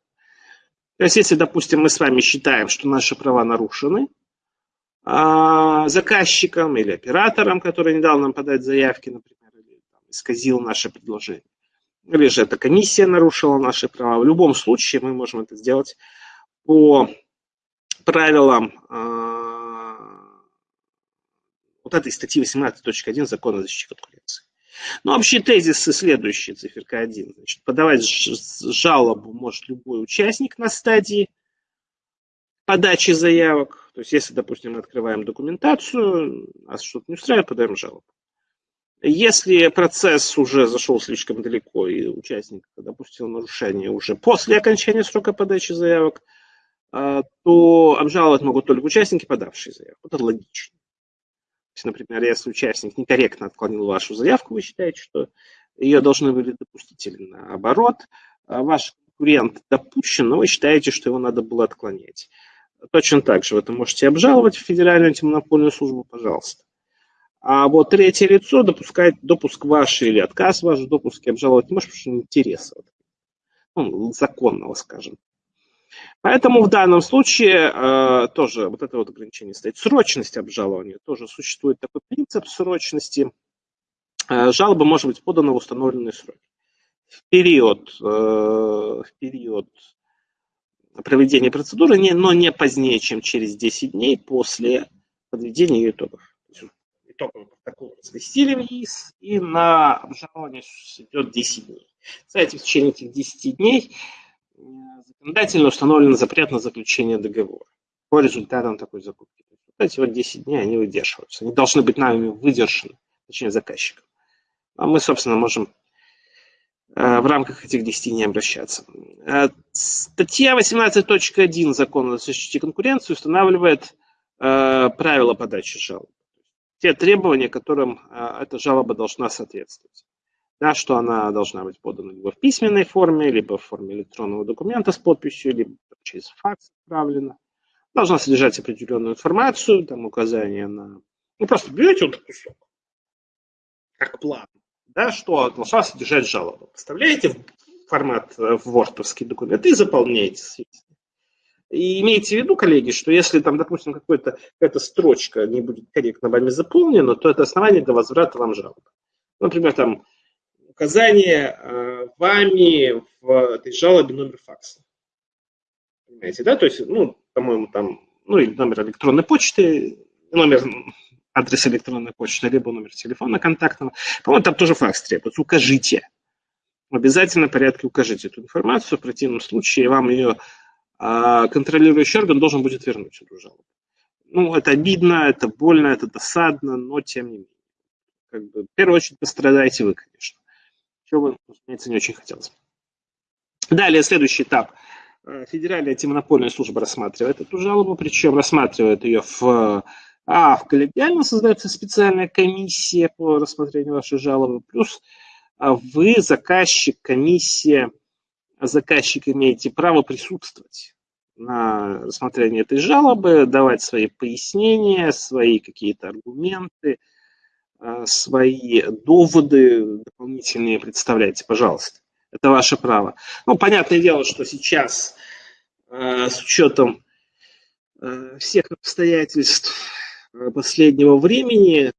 То есть, если, допустим, мы с вами считаем, что наши права нарушены, заказчиком или оператором, который не дал нам подать заявки, например, исказил наше предложение. Или же эта комиссия нарушила наши права. В любом случае мы можем это сделать по правилам э, вот этой статьи 18.1 Закона о защите конкуренции. Ну, общие тезисы следующие, циферка 1. Значит, подавать жалобу может любой участник на стадии подачи заявок. То есть, если, допустим, мы открываем документацию, нас что-то не устраивает, подаем жалобу. Если процесс уже зашел слишком далеко и участник допустил нарушение уже после окончания срока подачи заявок, а, то обжаловать могут только участники, подавшие заявку. Это логично. Есть, например, если участник некорректно отклонил вашу заявку, вы считаете, что ее должны были допустить или наоборот, а ваш конкурент допущен, но вы считаете, что его надо было отклонять. Точно так же вы это можете обжаловать в Федеральную антимонопольную службу, пожалуйста. А вот третье лицо допускает допуск ваш или отказ ваш в допуске обжаловать не может, потому что интереса ну, законного, скажем. Поэтому в данном случае э, тоже вот это вот ограничение стоит. Срочность обжалования. Тоже существует такой принцип срочности. Э, жалоба может быть подана в установленные сроки. В период, э, в период проведения процедуры, не, но не позднее, чем через 10 дней после подведения ее итогов итоговый протокол разместили вниз, и на обжалование идет 10 дней. Кстати, в течение этих 10 дней законодательно установлен запрет на заключение договора по результатам такой закупки. Вот эти вот 10 дней, они выдерживаются. Они должны быть нами выдержаны, точнее заказчиком. А мы, собственно, можем э, в рамках этих 10 дней обращаться. Э, статья 18.1 Закона о защите конкуренции устанавливает правила подачи жалоб те требования, которым эта жалоба должна соответствовать. Да, что она должна быть подана либо в письменной форме, либо в форме электронного документа с подписью, либо через факс отправлена. Должна содержать определенную информацию, там указания на... Ну, просто берете вот кусок, как план, да, что должна содержать жалоба. Вставляете в формат э, в вордовский документ и заполняете, и имейте в виду, коллеги, что если там, допустим, какая-то строчка не будет корректно вами заполнена, то это основание для возврата вам жалобы. Например, там указание э, вами в этой жалобе номер факса. Понимаете, да? То есть, ну, по-моему, там, ну, или номер электронной почты, номер адрес электронной почты, либо номер телефона контактного. По-моему, там тоже факс требуется. Укажите. В обязательном порядке укажите эту информацию. В противном случае вам ее а контролирующий орган должен будет вернуть эту жалобу. Ну, это обидно, это больно, это досадно, но тем не менее. Как бы, в первую очередь пострадаете вы, конечно. Чего бы, разумеется, не очень хотелось. Далее, следующий этап. Э, Федеральная антимонопольная служба рассматривает эту жалобу, причем рассматривает ее в а, в коллегиально создается специальная комиссия по рассмотрению вашей жалобы, плюс а, вы, заказчик, комиссия, заказчик имеете право присутствовать на рассмотрении этой жалобы, давать свои пояснения, свои какие-то аргументы, свои доводы дополнительные представляйте, пожалуйста. Это ваше право. Ну, понятное дело, что сейчас э, с учетом э, всех обстоятельств последнего времени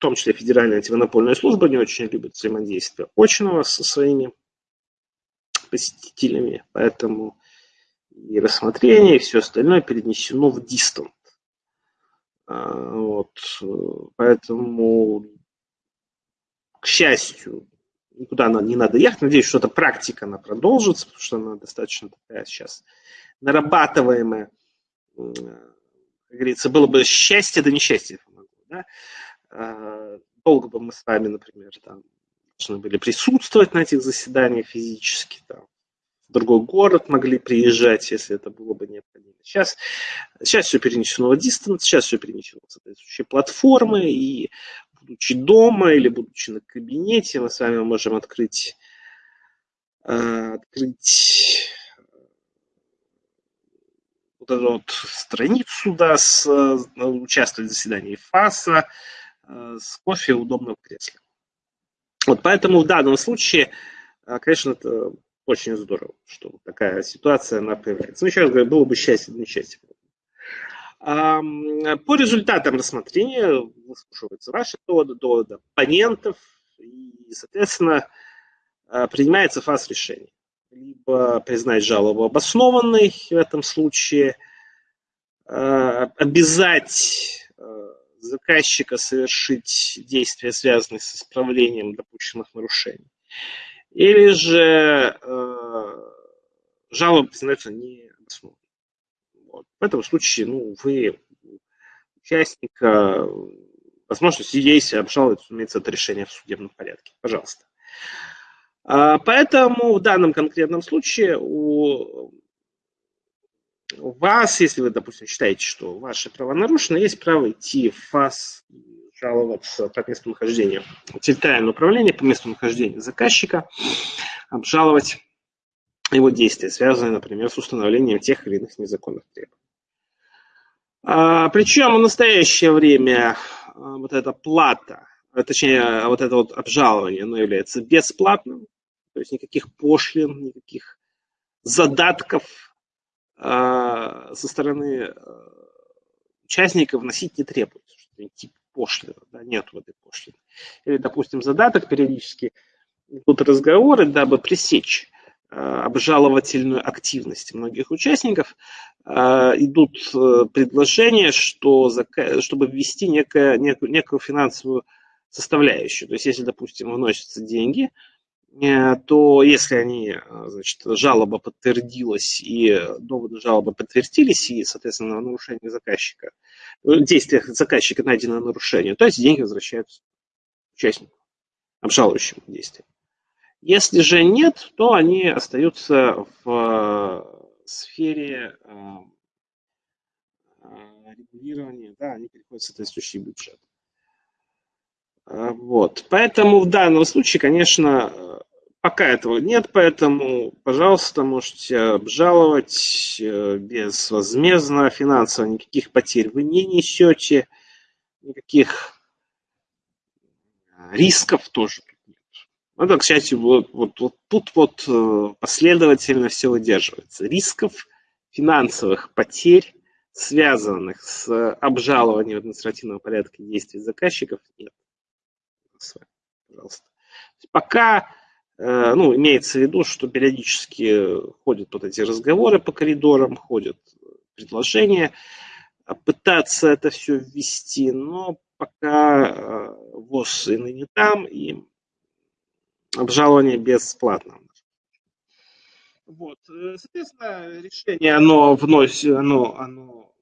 в том числе Федеральная антимонопольная служба не очень любит взаимодействие очного со своими посетителями, поэтому и рассмотрение, и все остальное перенесено в дистант. Вот. Поэтому, к счастью, никуда не надо ехать. Надеюсь, что эта практика она продолжится, потому что она достаточно такая сейчас нарабатываемая. Как говорится, было бы счастье, да несчастье. Да? А, долго бы мы с вами, например, там, должны были присутствовать на этих заседаниях физически, там, в другой город могли приезжать, если это было бы необходимо. Сейчас, сейчас все перенесено в дистант, сейчас все перенесено в соответствующие платформы, и будучи дома или будучи на кабинете, мы с вами можем открыть, э, открыть вот эту вот страницу, да, с, э, участвовать в заседании ФАСа э, с кофе в удобном кресле. Вот поэтому в данном случае, конечно, это очень здорово, что такая ситуация, она появляется. Ну, еще раз говорю, было бы счастье, несчастье. По результатам рассмотрения выслушиваются ваши доводы, доводы оппонентов, и, соответственно, а, принимается фаз решения. Либо признать жалобу обоснованной в этом случае, а, обязать а, заказчика совершить действия, связанные с исправлением допущенных нарушений, или же жалоба признается необоснованной. Вот. В этом случае, ну, вы участника, возможность есть обжаловать, разумеется, это решение в судебном порядке. Пожалуйста. А, поэтому в данном конкретном случае у вас, если вы, допустим, считаете, что ваши права нарушены, есть право идти в ФАС жаловаться по месту нахождения, территориальное управление по месту нахождения заказчика, обжаловать его действия, связанные, например, с установлением тех или иных незаконных требований. А, причем в настоящее время а, вот эта плата, а, точнее, вот это вот обжалование, оно является бесплатным, то есть никаких пошлин, никаких задатков а, со стороны а, участников вносить не требуется, что тип пошлины, да, нет в этой пошлины. Или, допустим, задаток периодически идут разговоры, дабы пресечь Э, обжаловательную активность многих участников, э, идут э, предложения, что, чтобы ввести некое, некую, некую финансовую составляющую. То есть, если, допустим, вносятся деньги, то если они, значит, жалоба подтвердилась и доводы жалобы подтвердились, и, соответственно, нарушение заказчика, действие заказчика найдено нарушение, то эти деньги возвращаются участнику, обжалующему действию. Если же нет, то они остаются в э, сфере э, э, регулирования, да, они переходят в соответствующий бюджет. Вот. Поэтому в данном случае, конечно, пока этого нет, поэтому, пожалуйста, можете обжаловать безвозмездно, финансово никаких потерь вы не несете, никаких рисков тоже это, кстати, вот, вот, вот тут вот э, последовательно все выдерживается. Рисков финансовых потерь, связанных с обжалованием административного порядка действий заказчиков, нет. Пожалуйста. Пока, э, ну, имеется в виду, что периодически ходят вот эти разговоры по коридорам, ходят предложения, пытаться это все ввести, но пока э, ВОЗ и ныне там, и обжалование бесплатно. Вот. Э, соответственно, решение, оно вносит, оно, оно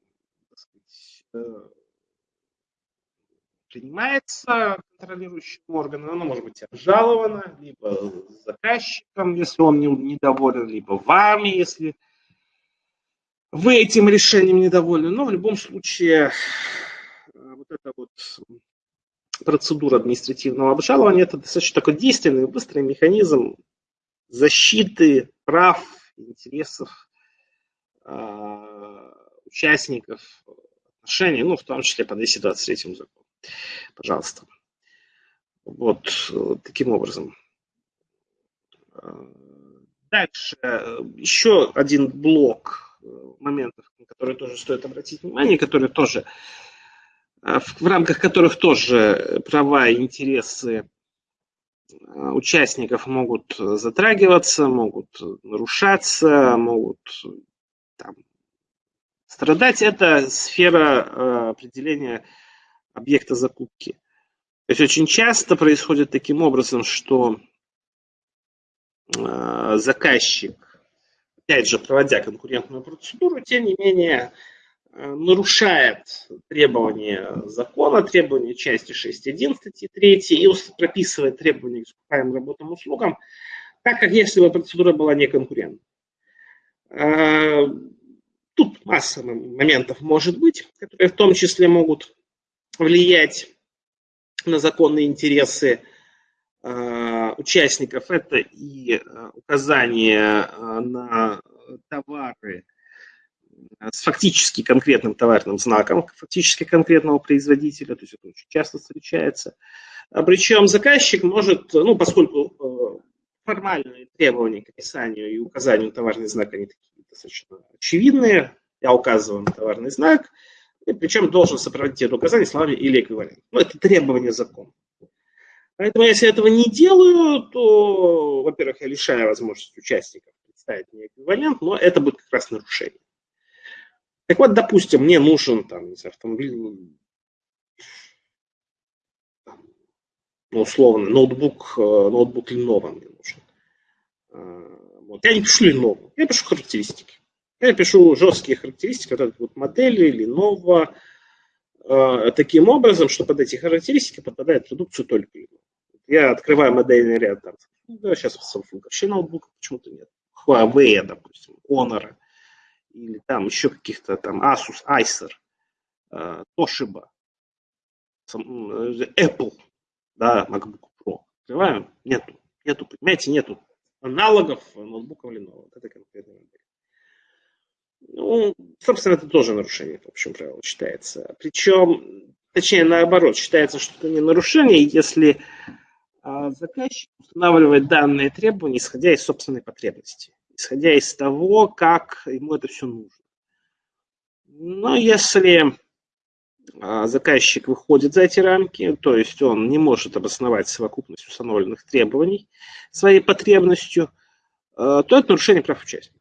сказать, э, принимается контролирующим органом, оно может быть обжаловано, либо заказчиком, если он недоволен, либо вами, если вы этим решением недовольны. Но в любом случае, э, вот это вот процедура административного обжалования – это достаточно такой действенный, быстрый механизм защиты прав, интересов э, участников отношений, ну, в том числе по 223 закону. Пожалуйста. Вот таким образом. Дальше еще один блок моментов, на которые тоже стоит обратить внимание, которые тоже в рамках которых тоже права и интересы участников могут затрагиваться, могут нарушаться, могут там, страдать. Это сфера определения объекта закупки. То есть очень часто происходит таким образом, что заказчик, опять же, проводя конкурентную процедуру, тем не менее Э, нарушает требования закона, требования части 6.1 статьи 3 и прописывает требования к искупаемым работам и услугам, так как если бы процедура была неконкурентна. Тут масса моментов может быть, которые в том числе могут влиять на законные интересы э, участников. Это и указание на товары, с фактически конкретным товарным знаком, фактически конкретного производителя, то есть это очень часто встречается. А Причем заказчик может, ну, поскольку формальные требования к описанию и указанию товарного знака, они такие достаточно очевидные, я указываю на товарный знак, и причем должен сопроводить это указание словами или эквивалент. Ну, это требование закона. Поэтому если я этого не делаю, то, во-первых, я лишаю возможности участников представить мне эквивалент, но это будет как раз нарушение. Так вот, допустим, мне нужен там, не знаю, автомобиль, ну, условно, ноутбук, э, ноутбук Lenovo мне нужен. Э, вот. Я не пишу Lenovo, я пишу характеристики. Я пишу жесткие характеристики, вот это вот модели Lenovo, э, таким образом, что под эти характеристики попадает продукцию только Lenovo. Я открываю модельный ряд, там, да, сейчас Samsung вообще ноутбука почему-то нет. Huawei, допустим, Honor – или там еще каких-то там Asus, Acer, э, Toshiba, э, Apple, да, MacBook Pro. Открываем, нету, нету, понимаете, нету аналогов ноутбука Lenovo. Вот это конкретная модель. Ну, собственно, это тоже нарушение, в общем правило, считается. Причем, точнее, наоборот, считается, что это не нарушение, если а, заказчик устанавливает данные требования, исходя из собственной потребности исходя из того, как ему это все нужно. Но если а, заказчик выходит за эти рамки, то есть он не может обосновать совокупность установленных требований своей потребностью, а, то это нарушение прав участников.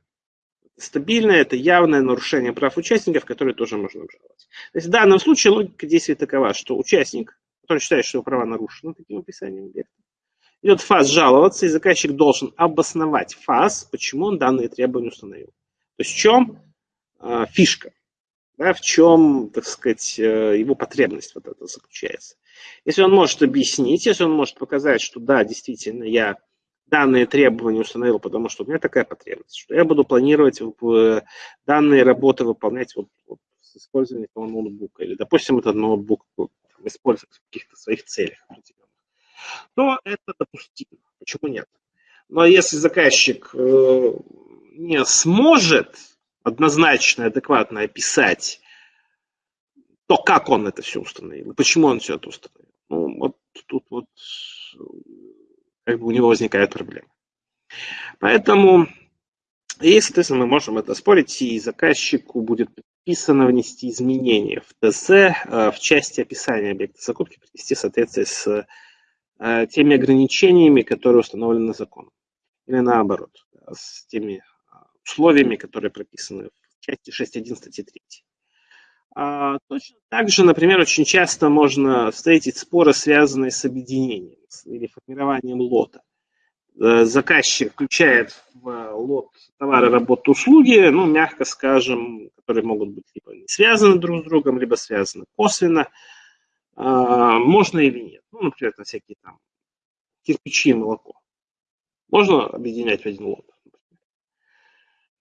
Стабильное, это явное нарушение прав участников, которые тоже можно обжаловать. То есть в данном случае логика действия такова, что участник, который считает, что его права нарушены таким описанием объекта, идет фаз жаловаться, и заказчик должен обосновать фаз, почему он данные требования установил. То есть в чем э, фишка, да, в чем, так сказать, э, его потребность вот это заключается. Если он может объяснить, если он может показать, что да, действительно, я данные требования установил, потому что у меня такая потребность, что я буду планировать данные работы выполнять вот, вот с использованием этого ноутбука. Или, допустим, этот ноутбук использовать в каких-то своих целях то это допустимо. Почему нет? Но если заказчик э, не сможет однозначно адекватно описать то, как он это все установил, почему он все это установил, ну, вот тут вот как бы у него возникает проблема. Поэтому, и, соответственно, мы можем это спорить, и заказчику будет предписано внести изменения в ТЗ э, в части описания объекта закупки, привести в соответствие с Э, теми ограничениями, которые установлены законом. Или наоборот, с теми а, условиями, которые прописаны в части 6.1 статьи 3. А, точно так же, например, очень часто можно встретить споры, связанные с объединением или формированием лота. Э, заказчик включает в лот товары, работы, услуги, ну, мягко скажем, которые могут быть либо не связаны друг с другом, либо связаны косвенно. А, можно или нет. Ну, например, на всякие там кирпичи и молоко. Можно объединять в один лот.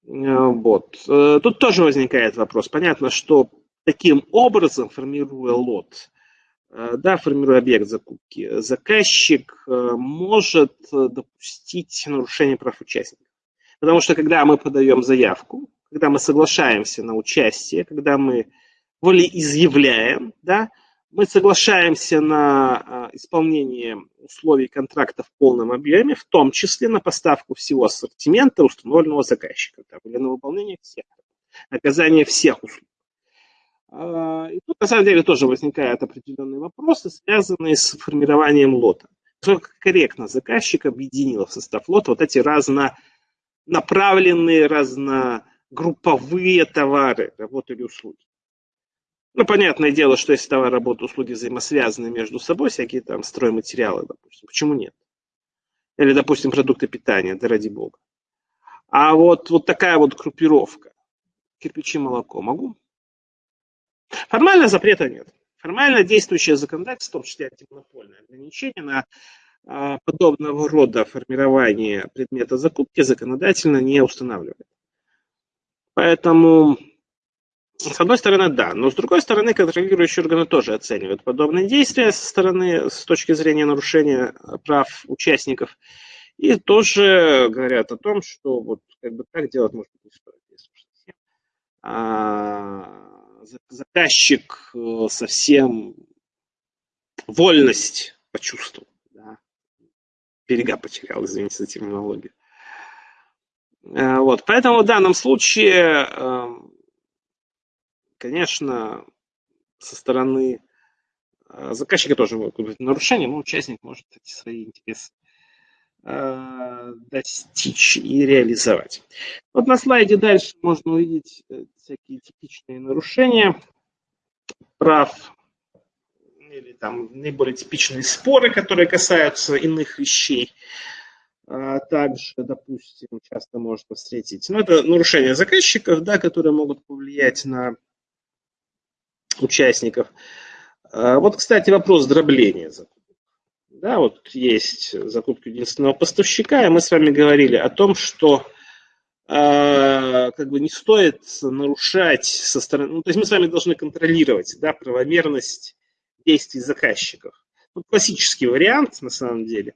Э, вот. Э, тут тоже возникает вопрос. Понятно, что таким образом, формируя лот, э, да, формируя объект закупки, заказчик может допустить нарушение прав участников. Потому что когда мы подаем заявку, когда мы соглашаемся на участие, когда мы волеизъявляем, да, мы соглашаемся на исполнение условий контракта в полном объеме, в том числе на поставку всего ассортимента, установленного заказчиком, или на выполнение всех, оказание всех услуг. А, и тут, на самом деле, тоже возникают определенные вопросы, связанные с формированием лота. насколько корректно заказчик объединил в состав флота вот эти разнонаправленные, разногрупповые товары, работы или услуги. Ну, понятное дело, что если товар, работа, услуги взаимосвязаны между собой, всякие там стройматериалы, допустим, почему нет? Или, допустим, продукты питания, да ради бога. А вот, вот такая вот группировка, кирпичи, молоко, могу? Формально запрета нет. Формально действующее законодательство, в том числе антимонопольное ограничение на а, подобного рода формирование предмета закупки законодательно не устанавливает. Поэтому с одной стороны, да, но с другой стороны, контролирующие органы тоже оценивают подобные действия со стороны, с точки зрения нарушения прав участников, и тоже говорят о том, что вот как бы так делать может быть не стоит. Заказчик э, совсем вольность почувствовал, да? берега потерял, извините за терминологию. Э, вот, поэтому в данном случае эм, конечно, со стороны э, заказчика тоже могут быть нарушения, но участник может эти свои интересы достичь и реализовать. Вот на слайде дальше можно увидеть э, всякие типичные нарушения прав или там наиболее типичные споры, которые касаются иных вещей. А также, допустим, часто можно встретить, ну, это нарушения заказчиков, да, которые могут повлиять на участников. А, вот, кстати, вопрос дробления закупок. Да, вот есть закупки единственного поставщика, и мы с вами говорили о том, что э, как бы не стоит нарушать со стороны, ну, то есть мы с вами должны контролировать, да, правомерность действий заказчиков. Вот классический вариант, на самом деле,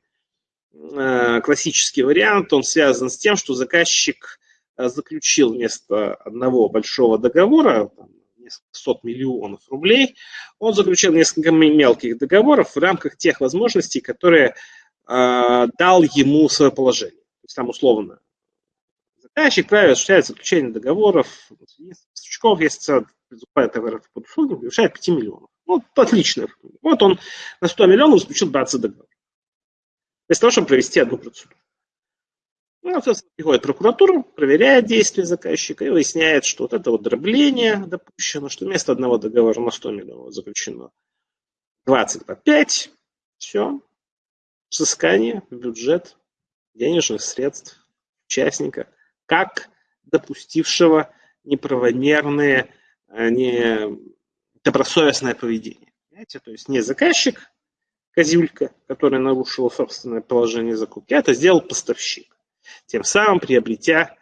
э, классический вариант, он связан с тем, что заказчик заключил вместо одного большого договора, там, сот миллионов рублей, он заключил несколько мелких договоров в рамках тех возможностей, которые э, дал ему свое положение. То есть там условно заказчик правит осуществляет заключение договоров, поставщиков, если покупает товаров под услуги, превышает 5 миллионов. Вот отлично. Вот он на 100 миллионов заключил 20 договоров. Для того, чтобы провести одну процедуру. Ну, соответственно, приходит прокуратура, проверяет действия заказчика и выясняет, что вот это вот дробление допущено, что вместо одного договора на 100 миллионов заключено 20 по 5. Все. Взыскание в бюджет денежных средств участника, как допустившего неправомерное, а не добросовестное поведение. Понимаете? То есть не заказчик, козюлька, который нарушил собственное положение закупки, а это сделал поставщик тем самым приобретя,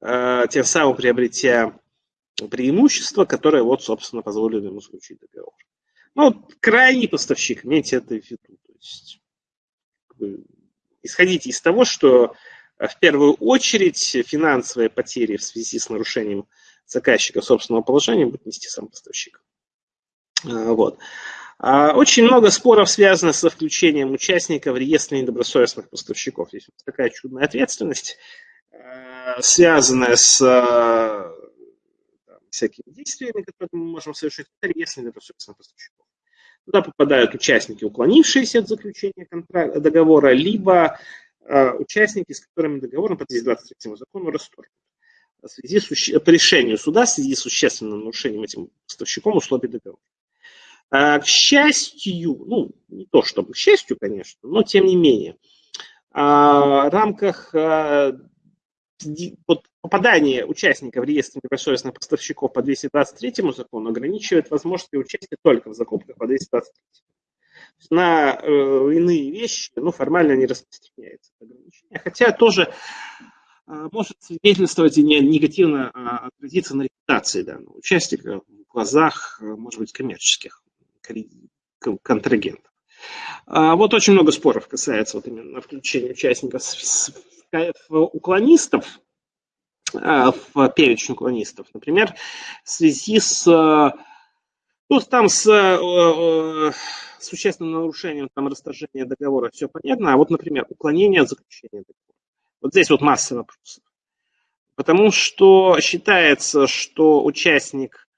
э, тем самым приобретя преимущество, которое вот, собственно, позволило ему заключить договор. Ну, крайний поставщик, имейте это в виду. То есть, исходите из того, что э, в первую очередь финансовые потери в связи с нарушением заказчика собственного положения будет нести сам поставщик. Э, вот. А, очень много споров связано со включением участника в реестр недобросовестных поставщиков. Здесь такая чудная ответственность, э, связанная с там, всякими действиями, которые мы можем совершить, это реестр недобросовестных поставщиков. Туда попадают участники, уклонившиеся от заключения договора, либо участники, с которыми договор по 223 закону расторгнут в связи с, по решению суда в связи с существенным нарушением этим поставщиком условий договора. А, к счастью, ну, не то чтобы к счастью, конечно, но тем не менее, а, в рамках а, попадания участника в реестр недобросовестных поставщиков по 223 закону ограничивает возможности участия только в закупках по 223. На э, иные вещи ну, формально не распространяется ограничение. Хотя тоже э, может свидетельствовать и негативно э, отразиться на репутации данного участника в глазах, э, может быть, коммерческих контрагентов. А вот очень много споров касается вот именно включения участников уклонистов, а, в перечень уклонистов. Например, в связи с, ну, там с существенным нарушением там, расторжения договора, все понятно. А вот, например, уклонение от заключения договора. Вот здесь вот масса вопросов. Потому что считается, что участник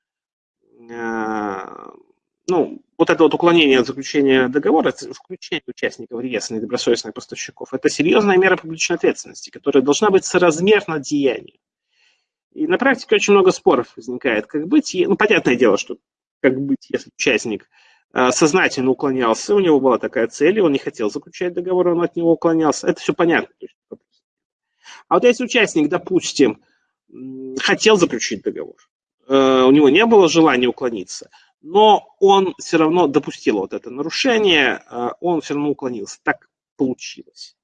ну, вот это вот уклонение от заключения договора, включение участников реестра недобросовестных поставщиков, это серьезная мера публичной ответственности, которая должна быть соразмерна деянию. И на практике очень много споров возникает, как быть. Ну, понятное дело, что как быть, если участник э, сознательно уклонялся, у него была такая цель, и он не хотел заключать договор, он от него уклонялся. Это все понятно. А вот если участник, допустим, хотел заключить договор, э, у него не было желания уклониться, но он все равно допустил вот это нарушение, э, он все равно уклонился. Так получилось.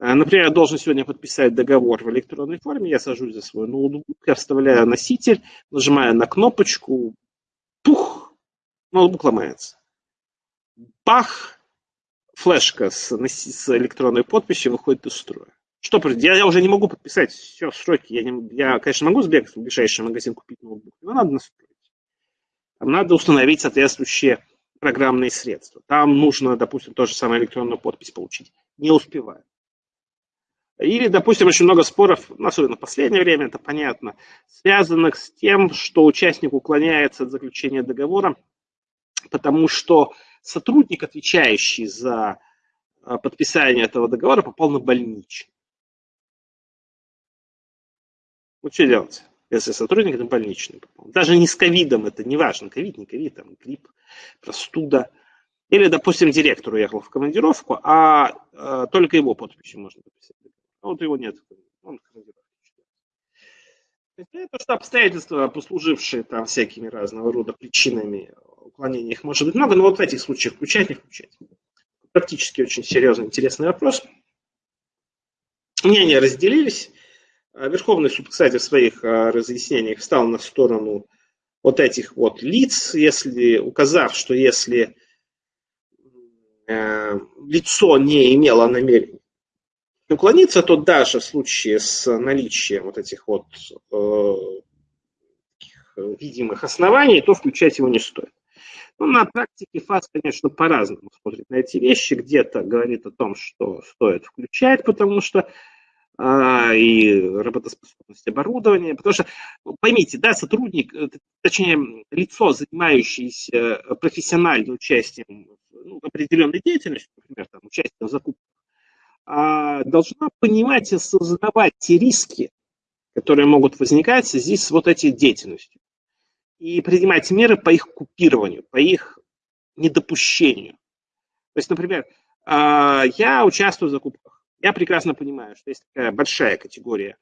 Э, например, я должен сегодня подписать договор в электронной форме, я сажусь за свой ноутбук, я вставляю носитель, нажимаю на кнопочку, пух, ноутбук ломается. Бах, флешка с, с электронной подписью выходит из строя. Что, я, я уже не могу подписать все сроки. Я, не, я, конечно, могу сбегать в ближайший магазин купить ноутбук, но надо настроить. Надо установить соответствующие программные средства. Там нужно, допустим, то же самое электронную подпись получить. Не успеваю. Или, допустим, очень много споров, особенно в последнее время, это понятно, связанных с тем, что участник уклоняется от заключения договора, потому что сотрудник, отвечающий за а, подписание этого договора, попал на больничный. Вот что делать? Если сотрудник на больничный попал. Даже не с ковидом, это не важно, ковид, не ковид, там грипп, простуда. Или, допустим, директор уехал в командировку, а, а только его подписью можно подписать. А вот его нет, он в командировке. Это что обстоятельства, послужившие там всякими разного рода причинами уклонения, их может быть много, но вот в этих случаях включать, не включать. Практически очень серьезный, интересный вопрос. Мнения разделились. А Верховный суд, кстати, в своих а, разъяснениях встал на сторону вот этих вот лиц, если, указав, что если э, лицо не имело намерения уклониться, то даже в случае с наличием вот этих вот э, видимых оснований, то включать его не стоит. Ну, на практике ФАС, конечно, по-разному смотрит на эти вещи. Где-то говорит о том, что стоит включать, потому что и работоспособность оборудования. Потому что, поймите, да, сотрудник, э, точнее, лицо, занимающееся профессиональным участием ну, определенной деятельности, например, там, участием в закупках, а, должна понимать и осознавать те риски, которые могут возникать связи с вот этой деятельностью. И принимать меры по их купированию, по их недопущению. То есть, например, а, я участвую в закупках. Я прекрасно понимаю, что есть такая большая категория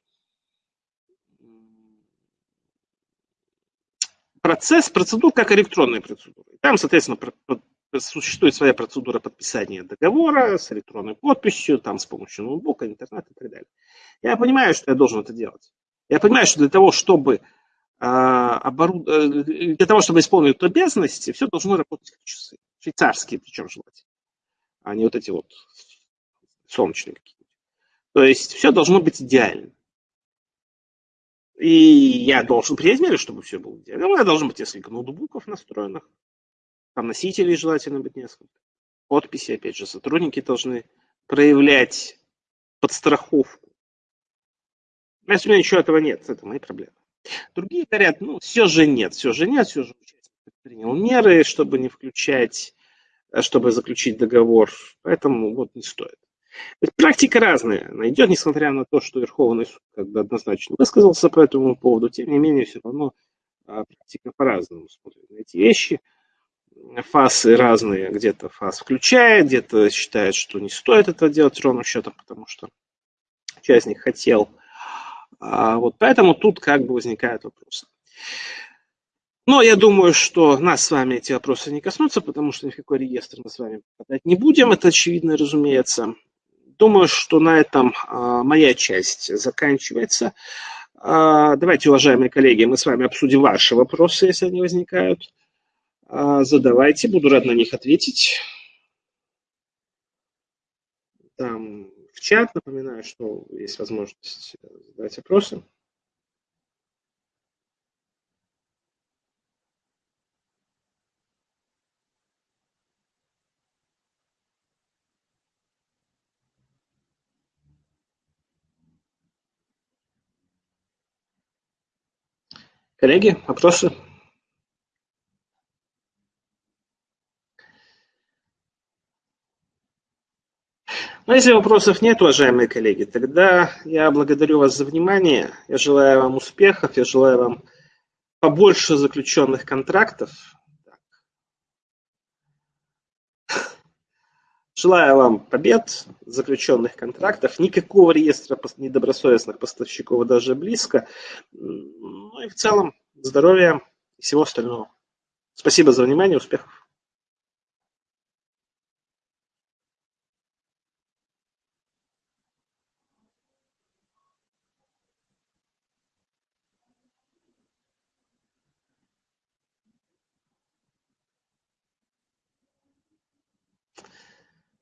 процесс, процедур, как электронные процедуры. Там, соответственно, существует своя процедура подписания договора с электронной подписью, там с помощью ноутбука, интернета и так далее. Я понимаю, что я должен это делать. Я понимаю, что для того, чтобы а. Э, для того, чтобы исполнить эту обязанность, все должно работать как часы. Швейцарские, причем желательно. А не вот эти вот солнечные какие-нибудь. То есть все должно быть идеально. И я должен принять меры, чтобы все было идеально. У меня должно быть несколько ноутбуков настроенных. Там носителей желательно быть несколько. Подписи, опять же, сотрудники должны проявлять подстраховку. А если у меня ничего этого нет, это мои проблемы. Другие говорят, ну, все же нет, все же нет, все же принял меры, чтобы не включать, чтобы заключить договор. Поэтому вот не стоит. Практика разная. Она идет, несмотря на то, что Верховный суд как бы однозначно высказался по этому поводу, тем не менее, все равно а, практика по-разному смотрит на эти вещи. Фасы разные, где-то фаз включает, где-то считает, что не стоит это делать ровным счетом, потому что участник хотел. А вот поэтому тут как бы возникают вопросы. Но я думаю, что нас с вами эти вопросы не коснутся, потому что никакой реестр мы с вами подать не будем, это очевидно, разумеется. Думаю, что на этом а, моя часть заканчивается. А, давайте, уважаемые коллеги, мы с вами обсудим ваши вопросы, если они возникают. А, задавайте, буду рад на них ответить. Там в чат, напоминаю, что есть возможность задать вопросы. Коллеги, вопросы? Но если вопросов нет, уважаемые коллеги, тогда я благодарю вас за внимание. Я желаю вам успехов, я желаю вам побольше заключенных контрактов, Желаю вам побед, заключенных контрактов, никакого реестра недобросовестных поставщиков даже близко. Ну и в целом здоровья и всего остального. Спасибо за внимание, успехов!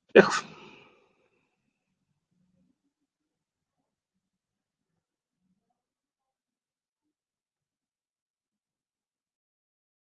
Успехов!